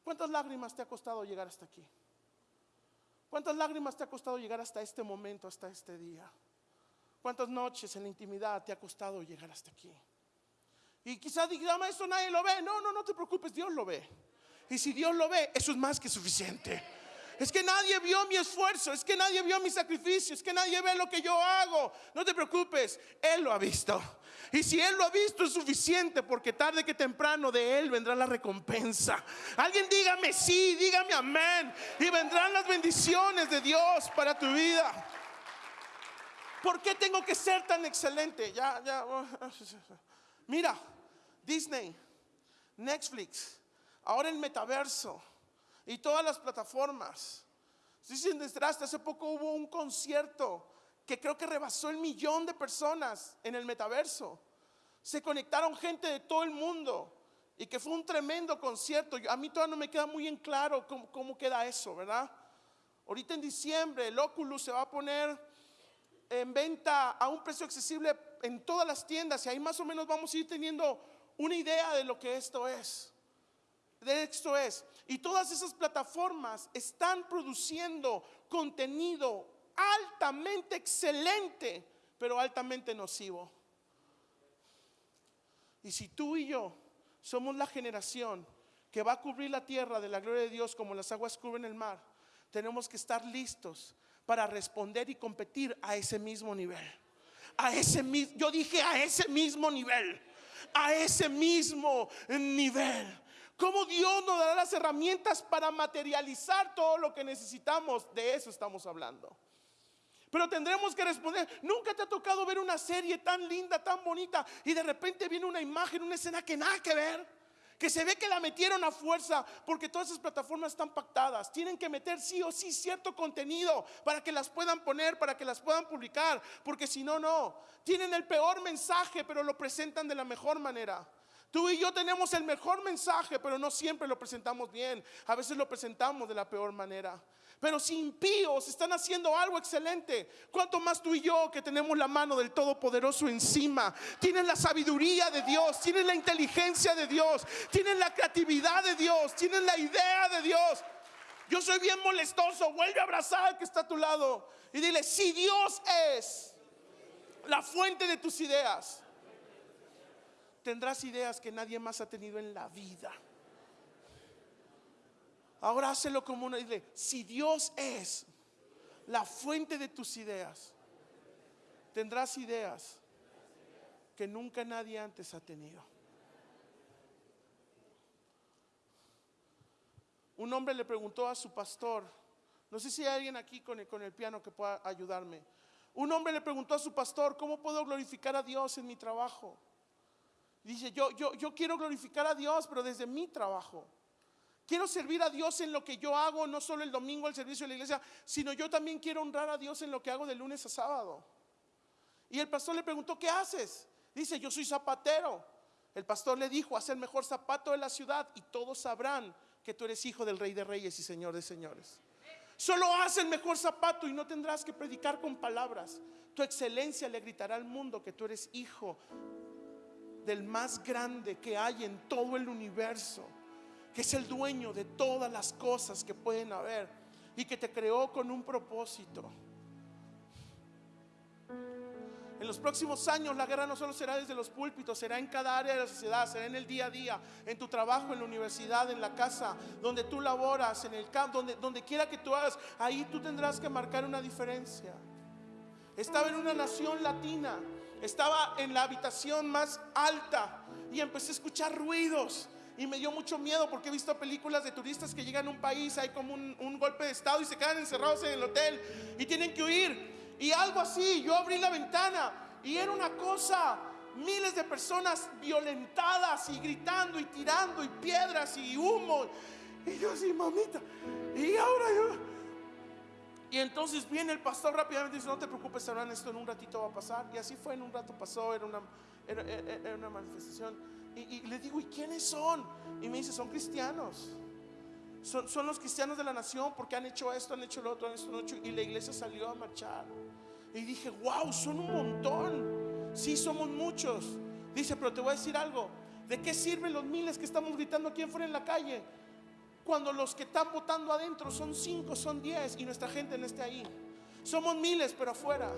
¿Cuántas lágrimas te ha costado llegar hasta aquí? ¿Cuántas lágrimas te ha costado llegar hasta este momento, hasta este día? ¿Cuántas noches en la intimidad te ha costado llegar hasta aquí? Y quizás diga, eso nadie lo ve. No, no, no te preocupes, Dios lo ve. Y si Dios lo ve, eso es más que suficiente. Es que nadie vio mi esfuerzo, es que nadie vio mi sacrificio, es que nadie ve lo que yo hago. No te preocupes, Él lo ha visto. Y si Él lo ha visto es suficiente porque tarde que temprano de Él vendrá la recompensa. Alguien dígame sí, dígame amén. Y vendrán las bendiciones de Dios para tu vida. ¿Por qué tengo que ser tan excelente? Ya, ya. Mira, Disney, Netflix, ahora el metaverso y todas las plataformas. Dicen desde hace poco hubo un concierto que creo que rebasó el millón de personas en el metaverso. Se conectaron gente de todo el mundo y que fue un tremendo concierto. A mí todavía no me queda muy en claro cómo, cómo queda eso, ¿verdad? Ahorita en diciembre el Oculus se va a poner en venta a un precio accesible en todas las tiendas y ahí más o menos vamos a ir teniendo una idea de lo que esto es. De esto es. Y todas esas plataformas están produciendo contenido altamente excelente, pero altamente nocivo. Y si tú y yo somos la generación que va a cubrir la tierra de la gloria de Dios como las aguas cubren el mar, tenemos que estar listos para responder y competir a ese mismo nivel. A ese mismo, yo dije a ese mismo nivel, a ese mismo nivel. ¿Cómo Dios nos dará las herramientas para materializar todo lo que necesitamos? De eso estamos hablando. Pero tendremos que responder, nunca te ha tocado ver una serie tan linda, tan bonita, y de repente viene una imagen, una escena que nada que ver, que se ve que la metieron a fuerza, porque todas esas plataformas están pactadas, tienen que meter sí o sí cierto contenido para que las puedan poner, para que las puedan publicar, porque si no, no. Tienen el peor mensaje, pero lo presentan de la mejor manera. Tú y yo tenemos el mejor mensaje, pero no siempre lo presentamos bien. A veces lo presentamos de la peor manera. Pero si impíos están haciendo algo excelente, ¿cuánto más tú y yo que tenemos la mano del Todopoderoso encima? Tienen la sabiduría de Dios, tienen la inteligencia de Dios, tienen la creatividad de Dios, tienen la idea de Dios. Yo soy bien molestoso, vuelve a abrazar al que está a tu lado y dile, si Dios es la fuente de tus ideas, tendrás ideas que nadie más ha tenido en la vida. Ahora hácelo como una idea. Si Dios es la fuente de tus ideas, tendrás ideas que nunca nadie antes ha tenido. Un hombre le preguntó a su pastor, no sé si hay alguien aquí con el, con el piano que pueda ayudarme. Un hombre le preguntó a su pastor, ¿cómo puedo glorificar a Dios en mi trabajo? Dice, yo, yo, yo quiero glorificar a Dios, pero desde mi trabajo. Quiero servir a Dios en lo que yo hago, no solo el domingo al servicio de la iglesia, sino yo también quiero honrar a Dios en lo que hago de lunes a sábado. Y el pastor le preguntó, ¿qué haces? Dice, yo soy zapatero. El pastor le dijo, haz el mejor zapato de la ciudad y todos sabrán que tú eres hijo del rey de reyes y señor de señores. Solo haz el mejor zapato y no tendrás que predicar con palabras. Tu excelencia le gritará al mundo que tú eres hijo del más grande que hay en todo el universo que es el dueño de todas las cosas que pueden haber y que te creó con un propósito. En los próximos años la guerra no solo será desde los púlpitos, será en cada área de la sociedad, será en el día a día, en tu trabajo, en la universidad, en la casa, donde tú laboras, en el campo, donde, donde quiera que tú hagas, ahí tú tendrás que marcar una diferencia. Estaba en una nación latina, estaba en la habitación más alta y empecé a escuchar ruidos y me dio mucho miedo porque he visto películas de turistas que llegan a un país, hay como un, golpe de estado y se quedan encerrados en el hotel y tienen que huir. Y algo así, yo abrí la ventana y era una cosa, miles de personas violentadas y gritando y tirando y piedras y humo. Y yo así, mamita, y ahora yo... Y entonces viene el pastor rápidamente y dice, no te preocupes, hermano, esto en un ratito va a pasar. Y así fue, en un rato pasó, era una, era una manifestación y, le digo, ¿y quiénes son? Y me dice, son cristianos. Son, son, los cristianos de la nación porque han hecho esto, han hecho lo otro, han hecho lo otro. Y la iglesia salió a marchar. Y dije, wow, son un montón. Sí, somos muchos. Dice, pero te voy a decir algo. ¿De qué sirven los miles que estamos gritando aquí afuera en la calle? Cuando los que están votando adentro son cinco, son diez y nuestra gente no esté ahí. Somos miles, pero afuera.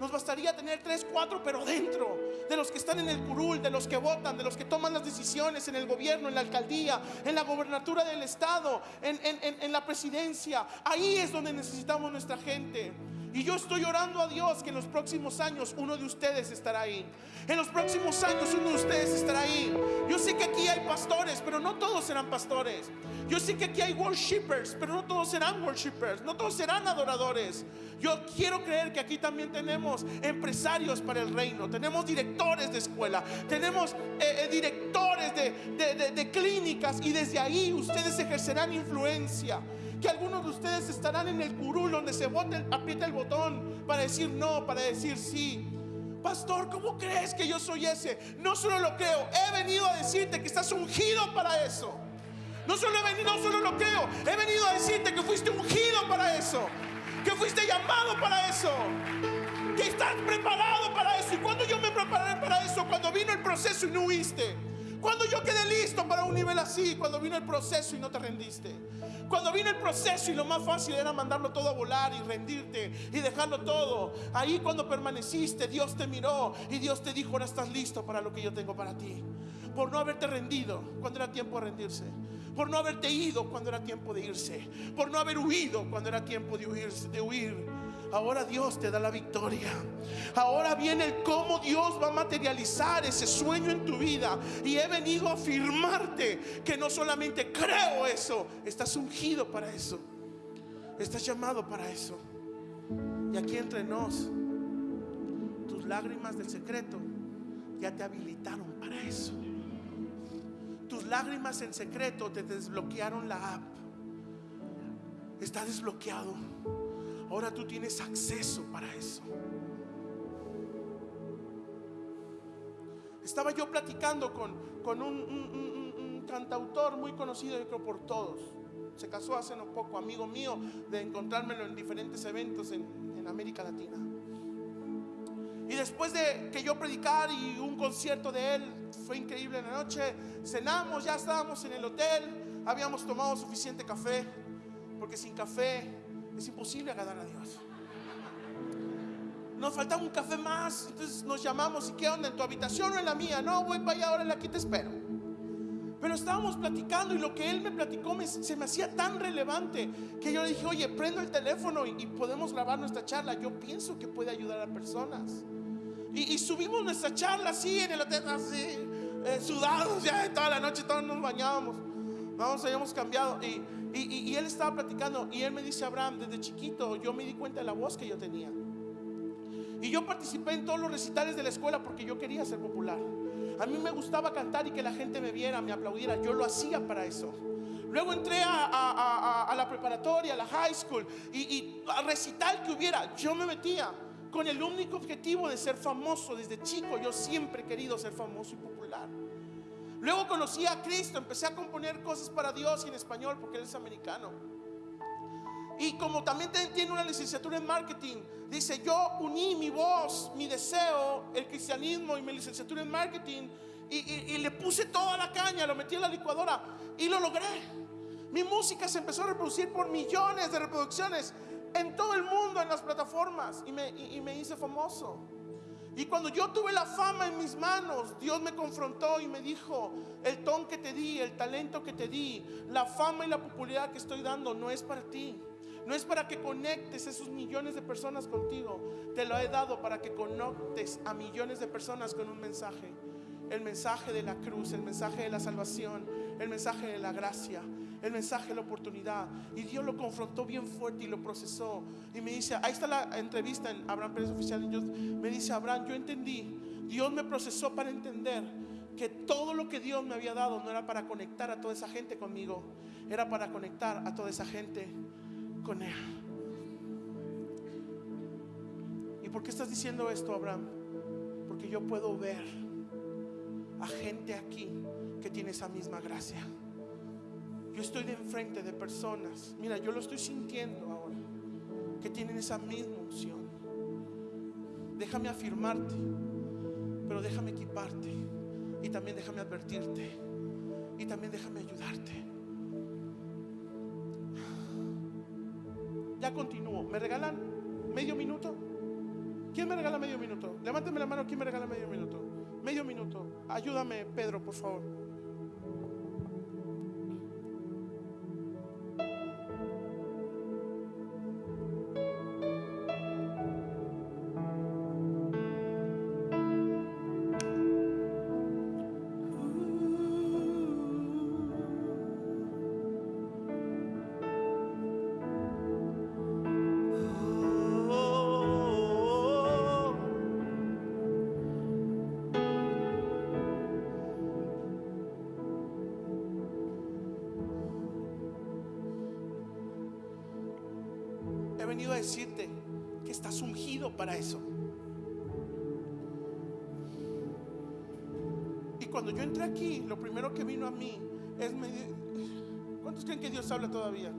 Nos bastaría tener tres, cuatro, pero dentro de los que están en el curul, de los que votan, de los que toman las decisiones en el gobierno, en la alcaldía, en la gobernatura del estado, en, en la presidencia. Ahí es donde necesitamos nuestra gente. Y yo estoy orando a Dios que en los próximos años uno de ustedes estará ahí. En los próximos años uno de ustedes estará ahí. Yo sé que aquí hay pastores, pero no todos serán pastores. Yo sé que aquí hay worshipers, pero no todos serán worshipers. No todos serán adoradores. Yo quiero creer que aquí también tenemos empresarios para el reino. Tenemos directores de escuela. Tenemos eh, eh, directores de, de clínicas. Y desde ahí ustedes ejercerán influencia que algunos de ustedes estarán en el curul donde se aprieta el botón para decir no, para decir sí. Pastor, ¿cómo crees que yo soy ese? No solo lo creo, he venido a decirte que estás ungido para eso. No solo he venido, no solo lo creo, he venido a decirte que fuiste ungido para eso, que fuiste llamado para eso, que estás preparado para eso. Y cuando yo me preparé para eso, cuando vino el proceso y no huiste, cuando yo quedé listo para un nivel así, cuando vino el proceso y no te rendiste. Cuando vino el proceso y lo más fácil era mandarlo todo a volar y rendirte y dejarlo todo. Ahí cuando permaneciste, Dios te miró y Dios te dijo, ahora estás listo para lo que yo tengo para ti. Por no haberte rendido cuando era tiempo de rendirse. Por no haberte ido cuando era tiempo de irse. Por no haber huido cuando era tiempo de huir. De huir Ahora Dios te da la victoria. Ahora viene el cómo Dios va a materializar ese sueño en tu vida. Y he venido a afirmarte que no solamente creo eso, estás ungido para eso. Estás llamado para eso. Y aquí entre nos, tus lágrimas del secreto ya te habilitaron para eso. Tus lágrimas en secreto te desbloquearon la app. Está desbloqueado. Ahora tú tienes acceso para eso. Estaba yo platicando con, con un, cantautor muy conocido, yo creo por todos. Se casó hace no poco, amigo mío, de encontrármelo en diferentes eventos en, América Latina. Y después de que yo predicar y un concierto de él, fue increíble en la noche, cenamos, ya estábamos en el hotel, habíamos tomado suficiente café, porque sin café es imposible agradar a Dios. Nos faltaba un café más, entonces nos llamamos y qué onda en tu habitación o en la mía. No, voy para allá, ahora aquí te espero. Pero estábamos platicando y lo que él me platicó se me hacía tan relevante que yo le dije, oye, prendo el teléfono y, podemos grabar nuestra charla. Yo pienso que puede ayudar a personas. Y, subimos nuestra charla así en el hotel, así, eh, sudados ya toda la noche, todos nos bañábamos. Vamos, habíamos cambiado. Y, y, él estaba platicando y él me dice, Abraham, desde chiquito yo me di cuenta de la voz que yo tenía. Y yo participé en todos los recitales de la escuela porque yo quería ser popular. A mí me gustaba cantar y que la gente me viera, me aplaudiera. Yo lo hacía para eso. Luego entré a, la preparatoria, a la high school y, y a recital que hubiera, yo me metía con el único objetivo de ser famoso. Desde chico yo siempre he querido ser famoso y popular. Luego conocí a Cristo, empecé a componer cosas para Dios y en español porque él es americano. Y como también tiene una licenciatura en marketing, dice, yo uní mi voz, mi deseo, el cristianismo y mi licenciatura en marketing y, le puse toda la caña, lo metí en la licuadora y lo logré. Mi música se empezó a reproducir por millones de reproducciones en todo el mundo, en las plataformas y me, y me hice famoso. Y cuando yo tuve la fama en mis manos, Dios me confrontó y me dijo, el ton que te di, el talento que te di, la fama y la popularidad que estoy dando no es para ti. No es para que conectes esos millones de personas contigo. Te lo he dado para que conectes a millones de personas con un mensaje. El mensaje de la cruz, el mensaje de la salvación, el mensaje de la gracia, el mensaje la oportunidad. Y Dios lo confrontó bien fuerte y lo procesó. Y me dice, ahí está la entrevista en Abraham Pérez Oficial. me dice, Abraham, yo entendí. Dios me procesó para entender que todo lo que Dios me había dado no era para conectar a toda esa gente conmigo, era para conectar a toda esa gente con Él. ¿Y por qué estás diciendo esto, Abraham? Porque yo puedo ver a gente aquí que tiene esa misma gracia. Yo estoy de enfrente de personas, mira, yo lo estoy sintiendo ahora, que tienen esa misma unción. Déjame afirmarte, pero déjame equiparte y también déjame advertirte y también déjame ayudarte. Ya continúo. ¿Me regalan medio minuto? ¿Quién me regala medio minuto? Levánteme la mano, ¿quién me regala medio minuto? Medio minuto. Ayúdame, Pedro, por favor. Cuando yo entré aquí, lo primero que vino a mí es. ¿Cuántos creen que Dios habla todavía?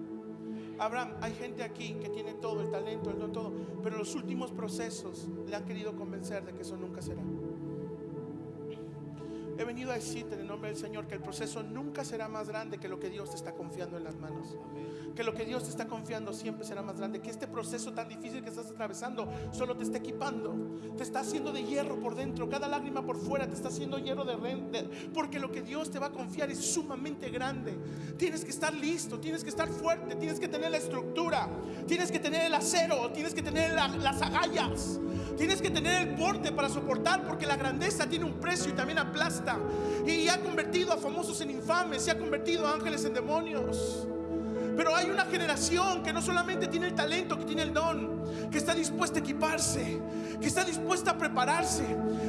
Abraham, hay gente aquí que tiene todo, el talento, el don, todo, pero los últimos procesos le han querido convencer de que eso nunca será. He venido a decirte en el nombre del Señor que el proceso nunca será más grande que lo que Dios te está confiando en las manos. Que lo que Dios te está confiando siempre será más grande. Que este proceso tan difícil que estás atravesando solo te está equipando. Te está haciendo de hierro por dentro. Cada lágrima por fuera te está haciendo hierro de rente. Porque lo que Dios te va a confiar es sumamente grande. Tienes que estar listo, tienes que estar fuerte, tienes que tener la estructura, tienes que tener el acero, tienes que tener las agallas. Tienes que tener el porte para soportar porque la grandeza tiene un precio y también aplasta. Y ha convertido a famosos en infames, se ha convertido a ángeles en demonios. Pero hay una generación que no solamente tiene el talento, que tiene el don, que está dispuesta a equiparse, que está dispuesta a prepararse,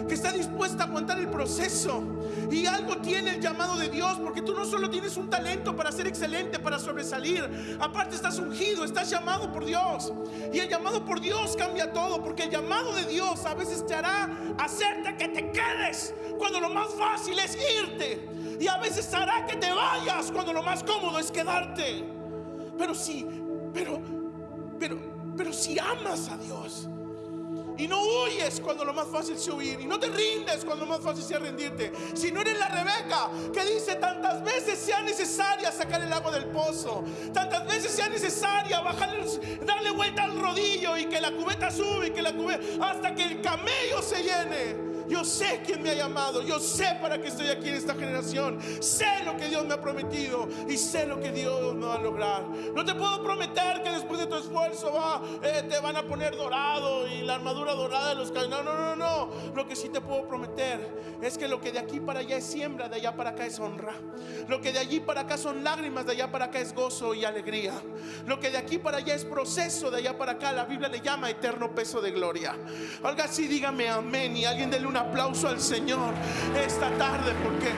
que está dispuesta a aguantar el proceso. Y algo tiene el llamado de Dios, porque tú no solo tienes un talento para ser excelente, para sobresalir, aparte estás ungido, estás llamado por Dios. Y el llamado por Dios cambia todo, porque el llamado de Dios a veces te hará hacerte que te quedes cuando lo más fácil es irte. Y a veces hará que te vayas cuando lo más cómodo es quedarte. Pero si, pero, pero, pero si amas a Dios y no huyes cuando lo más fácil es huir y no te rindes cuando lo más fácil sea rendirte. Si no eres la Rebeca que dice tantas veces sea necesaria sacar el agua del pozo, tantas veces sea necesaria darle vuelta al rodillo y que la cubeta sube y que la cubeta hasta que el camello se llene. Yo sé quién me ha llamado. Yo sé para qué estoy aquí en esta generación. Sé lo que Dios me ha prometido y sé lo que Dios me va a lograr. No te puedo prometer que después de tu esfuerzo va, eh, te van a poner dorado y la armadura dorada de los. No, no, no, no. Lo que sí te puedo prometer es que lo que de aquí para allá es siembra, de allá para acá es honra. Lo que de allí para acá son lágrimas, de allá para acá es gozo y alegría. Lo que de aquí para allá es proceso, de allá para acá la Biblia le llama eterno peso de gloria. Alga así, dígame amén y alguien dele un aplauso al Señor esta tarde porque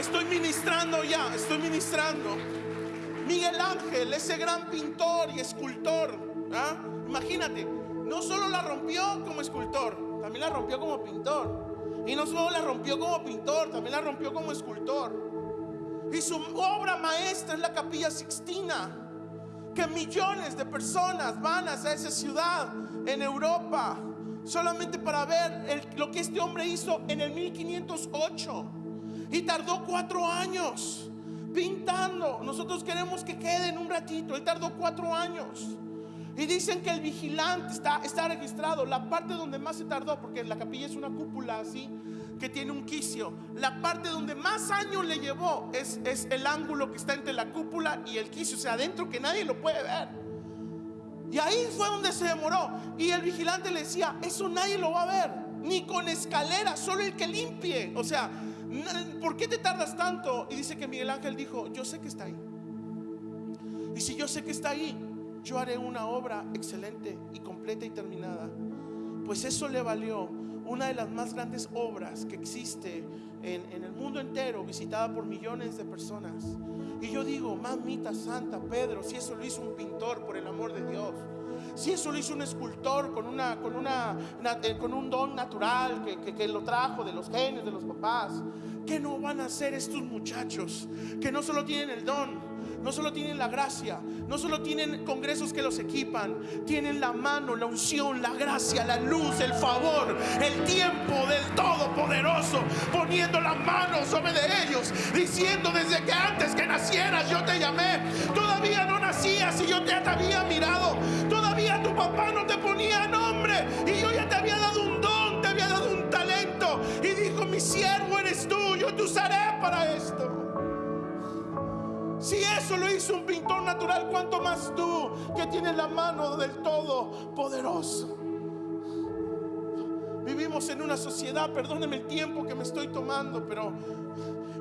estoy ministrando ya, estoy ministrando. Miguel Ángel, ese gran pintor y escultor, ¿ah? imagínate, no solo la rompió como escultor, también la rompió como pintor. Y no solo la rompió como pintor, también la rompió como escultor. Y su obra maestra es la capilla Sixtina que millones de personas van hacia esa ciudad en Europa solamente para ver lo que este hombre hizo en el 1508 y tardó cuatro años pintando. Nosotros queremos que quede en un ratito. Él tardó cuatro años. Y dicen que el vigilante está, está registrado. La parte donde más se tardó, porque la capilla es una cúpula así, que tiene un quicio. La parte donde más años le llevó es, es el ángulo que está entre la cúpula y el quicio, o sea, adentro que nadie lo puede ver. Y ahí fue donde se demoró. Y el vigilante le decía, eso nadie lo va a ver, ni con escalera, solo el que limpie. O sea, ¿por qué te tardas tanto? Y dice que Miguel Ángel dijo, yo sé que está ahí. Y si yo sé que está ahí, yo haré una obra excelente y completa y terminada. Pues eso le valió una de las más grandes obras que existe en, el mundo entero, visitada por millones de personas. Y yo digo, mamita santa, Pedro, si eso lo hizo un pintor, por el amor de Dios. Si eso lo hizo un escultor con, una, con, una, eh, con un don natural que, que lo trajo de los genes de los papás, ¿qué no van a hacer estos muchachos que no solo tienen el don, no solo tienen la gracia, no solo tienen congresos que los equipan, tienen la mano, la unción, la gracia, la luz, el favor, el tiempo del Todopoderoso, poniendo la mano sobre de ellos, diciendo desde que antes que nacieras yo te llamé, todavía no nacías y yo te había mirado, todavía tu papá no te ponía nombre y yo ya te había dado un don, te había dado un talento. Y dijo, mi siervo eres tú, yo te usaré para esto. Eso lo hizo un pintor natural, ¿cuánto más tú que tienes la mano del Todopoderoso? Vivimos en una sociedad, perdóneme el tiempo que me estoy tomando, pero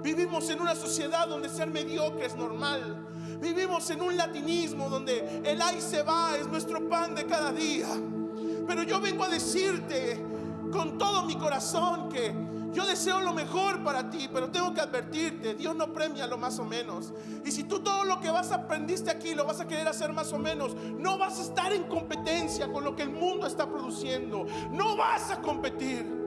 vivimos en una sociedad donde ser mediocre es normal. Vivimos en un latinismo donde el ay se va es nuestro pan de cada día. Pero yo vengo a decirte con todo mi corazón que yo deseo lo mejor para ti, pero tengo que advertirte, Dios no premia lo más o menos. Y si tú todo lo que vas aprendiste aquí lo vas a querer hacer más o menos, no vas a estar en competencia con lo que el mundo está produciendo. No vas a competir.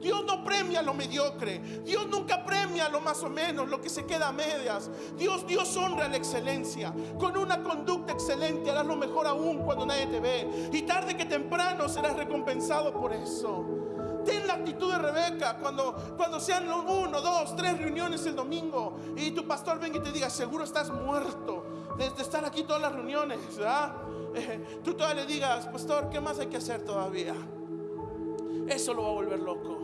Dios no premia lo mediocre. Dios nunca premia lo más o menos, lo que se queda a medias. Dios, Dios honra la excelencia. Con una conducta excelente harás lo mejor aún cuando nadie te ve. Y tarde que temprano serás recompensado por eso. Ten la actitud de Rebeca cuando, cuando sean uno, dos, tres reuniones el domingo y tu pastor venga y te diga, seguro estás muerto de, estar aquí todas las reuniones. [LAUGHS] tú todavía le digas, pastor, ¿qué más hay que hacer todavía? Eso lo va a volver loco.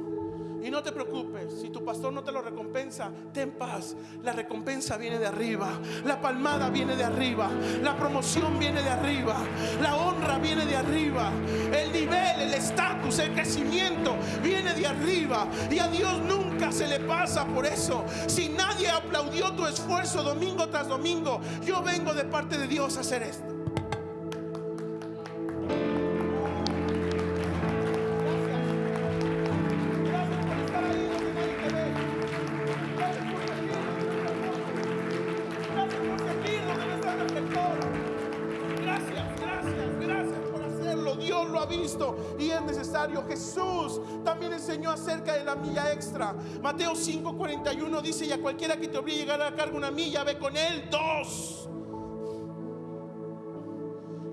Y no te preocupes, si tu pastor no te lo recompensa, ten paz. La recompensa viene de arriba, la palmada viene de arriba, la promoción viene de arriba, la honra viene de arriba, el nivel, el estatus, el crecimiento viene de arriba. Y a Dios nunca se le pasa por eso. Si nadie aplaudió tu esfuerzo domingo tras domingo, yo vengo de parte de Dios a hacer esto. También enseñó acerca de la milla extra. Mateo 5:41 dice, y a cualquiera que te obligue a llegar a la carga una milla, ve con él dos.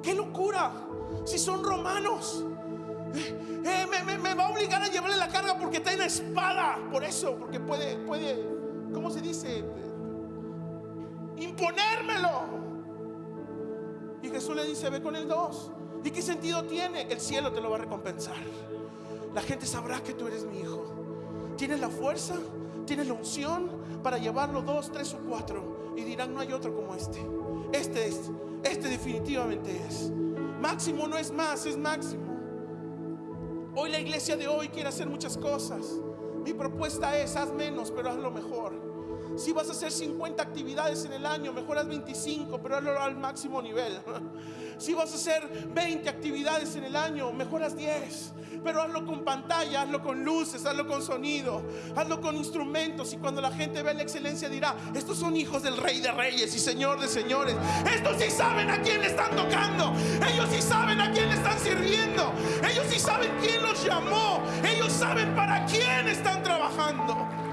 ¡Qué locura! Si son romanos. Eh, eh, me, va a obligar a llevarle la carga porque está en espada. Por eso, porque puede, puede, ¿cómo se dice? Imponérmelo. Y Jesús le dice, ve con el dos. ¿Y qué sentido tiene? El cielo te lo va a recompensar. La gente sabrá que tú eres mi hijo. Tienes la fuerza, tienes la unción para llevarlo dos, tres o cuatro. Y dirán, no hay otro como este. Este es, este definitivamente es. Máximo no es más, es máximo. Hoy la iglesia de hoy quiere hacer muchas cosas. Mi propuesta es, haz menos, pero haz lo mejor. Si vas a hacer 50 actividades en el año, mejoras 25, pero hazlo al máximo nivel. [LAUGHS] Si vas a hacer 20 actividades en el año, mejoras 10. Pero hazlo con pantalla, hazlo con luces, hazlo con sonido, hazlo con instrumentos. Y cuando la gente ve la excelencia dirá, estos son hijos del rey de reyes y señor de señores. Estos sí saben a quién le están tocando. Ellos sí saben a quién le están sirviendo. Ellos sí saben quién los llamó. Ellos saben para quién están trabajando.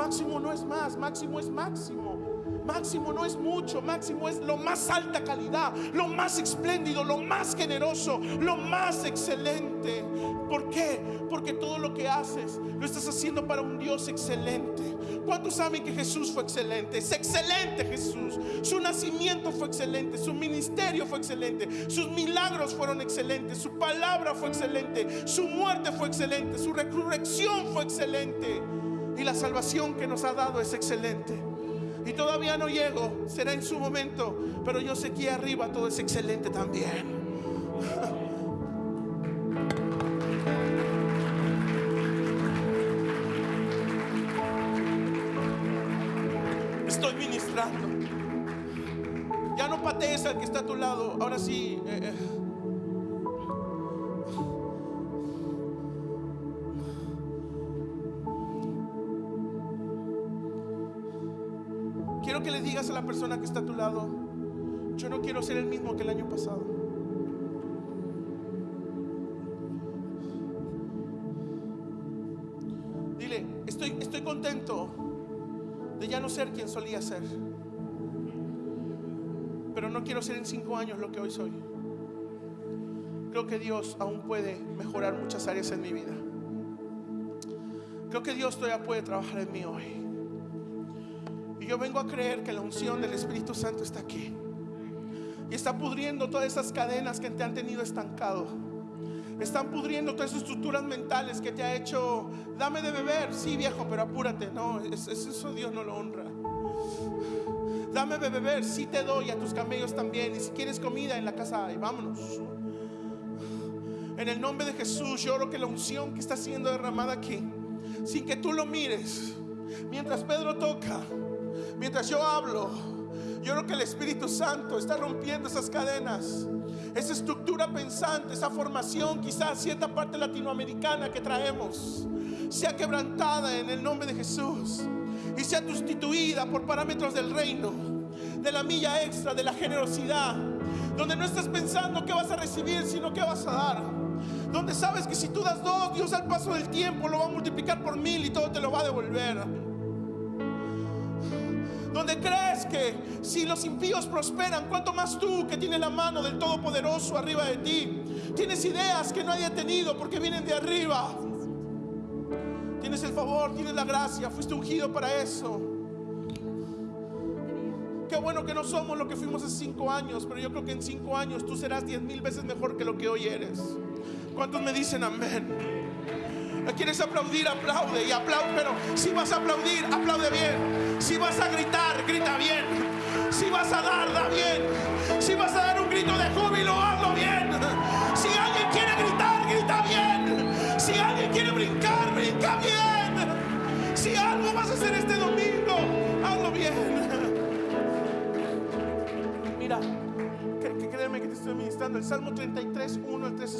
Máximo no es más, máximo es máximo. Máximo no es mucho, máximo es lo más alta calidad, lo más espléndido, lo más generoso, lo más excelente. ¿Por qué? Porque todo lo que haces lo estás haciendo para un Dios excelente. ¿Cuántos saben que Jesús fue excelente? Es excelente Jesús. Su nacimiento fue excelente, su ministerio fue excelente, sus milagros fueron excelentes, su palabra fue excelente, su muerte fue excelente, su resurrección fue excelente. Y la salvación que nos ha dado es excelente. Y todavía no llego, será en su momento, pero yo sé que arriba todo es excelente también. Estoy ministrando. Ya no patees al que está a tu lado. Ahora sí. Eh, eh. Digas a la persona que está a tu lado, yo no quiero ser el mismo que el año pasado. Dile, estoy, estoy contento de ya no ser quien solía ser. Pero no quiero ser en cinco años lo que hoy soy. Creo que Dios aún puede mejorar muchas áreas en mi vida. Creo que Dios todavía puede trabajar en mí hoy yo vengo a creer que la unción del Espíritu Santo está aquí. Y está pudriendo todas esas cadenas que te han tenido estancado. Están pudriendo todas esas estructuras mentales que te ha hecho, dame de beber, sí viejo, pero apúrate. No, eso Dios no lo honra. Dame de beber, sí te doy a tus camellos también. Y si quieres comida en la casa hay, vámonos. En el nombre de Jesús, yo oro que la unción que está siendo derramada aquí, sin que tú lo mires, mientras Pedro toca, Mientras yo hablo, yo creo que el Espíritu Santo está rompiendo esas cadenas. esa estructura pensante, esa formación, quizás cierta parte latinoamericana que traemos, sea quebrantada en el nombre de Jesús y sea sustituida por parámetros del reino, de la milla extra, de la generosidad, donde no estás pensando qué vas a recibir, sino qué vas a dar. Donde sabes que si tú das dos, Dios al paso del tiempo lo va a multiplicar por mil y todo te lo va a devolver. Donde crees que si los impíos prosperan, cuanto más tú que tienes la mano del Todopoderoso arriba de ti, tienes ideas que nadie ha tenido porque vienen de arriba. Tienes el favor, tienes la gracia, fuiste ungido para eso. Qué bueno que no somos lo que fuimos hace cinco años, pero yo creo que en cinco años tú serás diez mil veces mejor que lo que hoy eres. ¿Cuántos me dicen amén? ¿Quieres aplaudir? Aplaude y aplaude. Pero si vas a aplaudir, aplaude bien. Si vas a gritar, grita bien. Si vas a dar, da bien. Si vas a dar un grito de júbilo, hazlo bien. Si alguien quiere gritar, grita bien. Si alguien quiere brincar, brinca bien. Si algo vas a hacer este domingo, hazlo bien. Mira, créeme que te estoy ministrando. El Salmo 33, 1 al 3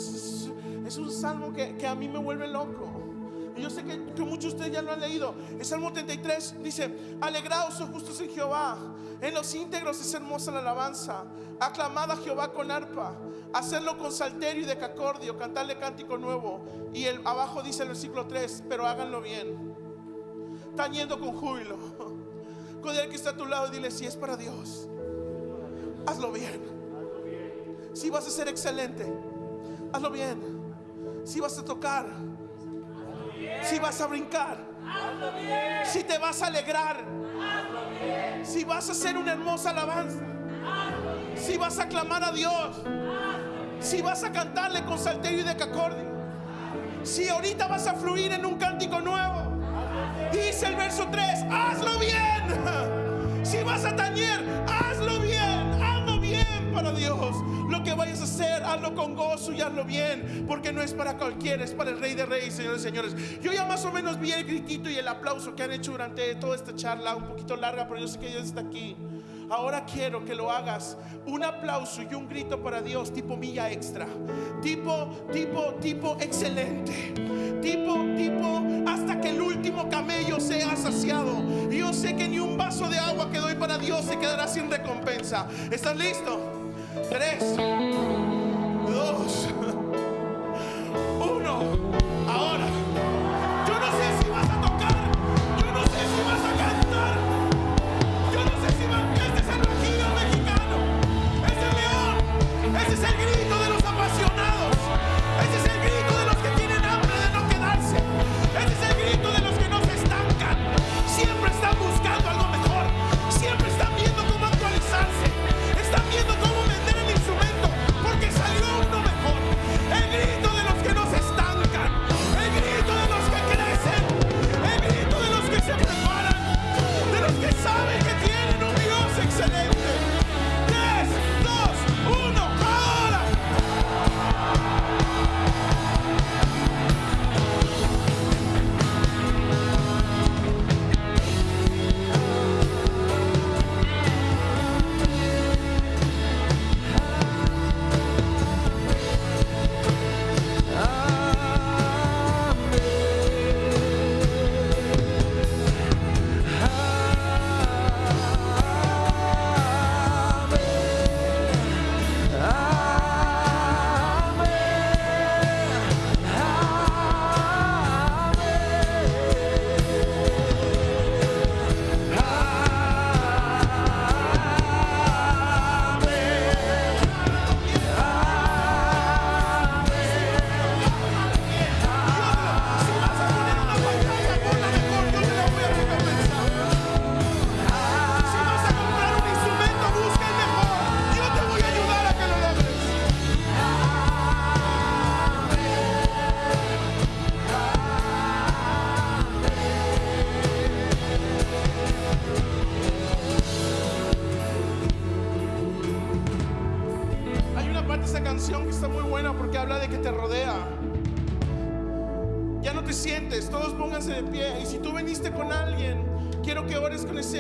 es, un salmo que, que a mí me vuelve loco yo sé que, muchos de ustedes ya lo han leído. El Salmo 33 dice, alegraos, oh justos en Jehová. En los íntegros es hermosa la alabanza. Aclamad a Jehová con arpa. Hacerlo con salterio y decacordio. Cantarle cántico nuevo. Y el, abajo dice el versículo 3, pero háganlo bien. Tañendo con júbilo. Con el que está a tu lado, dile, si es para Dios, hazlo bien. Si vas a ser excelente, hazlo bien. Si vas a tocar, si vas a brincar. Si te vas a alegrar. Si vas a hacer una hermosa alabanza. Si vas a clamar a Dios. Si vas a cantarle con salterio y decacordio. Si ahorita vas a fluir en un cántico nuevo. Dice el verso 3, hazlo bien. Si vas a tañer, hazlo bien. Hazlo bien para Dios. Lo que vayas a hacer, hazlo con gozo y hazlo bien, porque no es para cualquiera, es para el Rey de Reyes, señores y señores. Yo ya más o menos vi el gritito y el aplauso que han hecho durante toda esta charla, un poquito larga, pero yo sé que Dios está aquí. Ahora quiero que lo hagas. Un aplauso y un grito para Dios, tipo milla extra. Tipo, tipo, tipo excelente. Tipo, tipo, hasta que el último camello sea saciado. Yo sé que ni un vaso de agua que doy para Dios se quedará sin recompensa. ¿Estás listo? Tres, dos, [LAUGHS] uno. Ahora.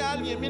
Ores con ese alguien. Viene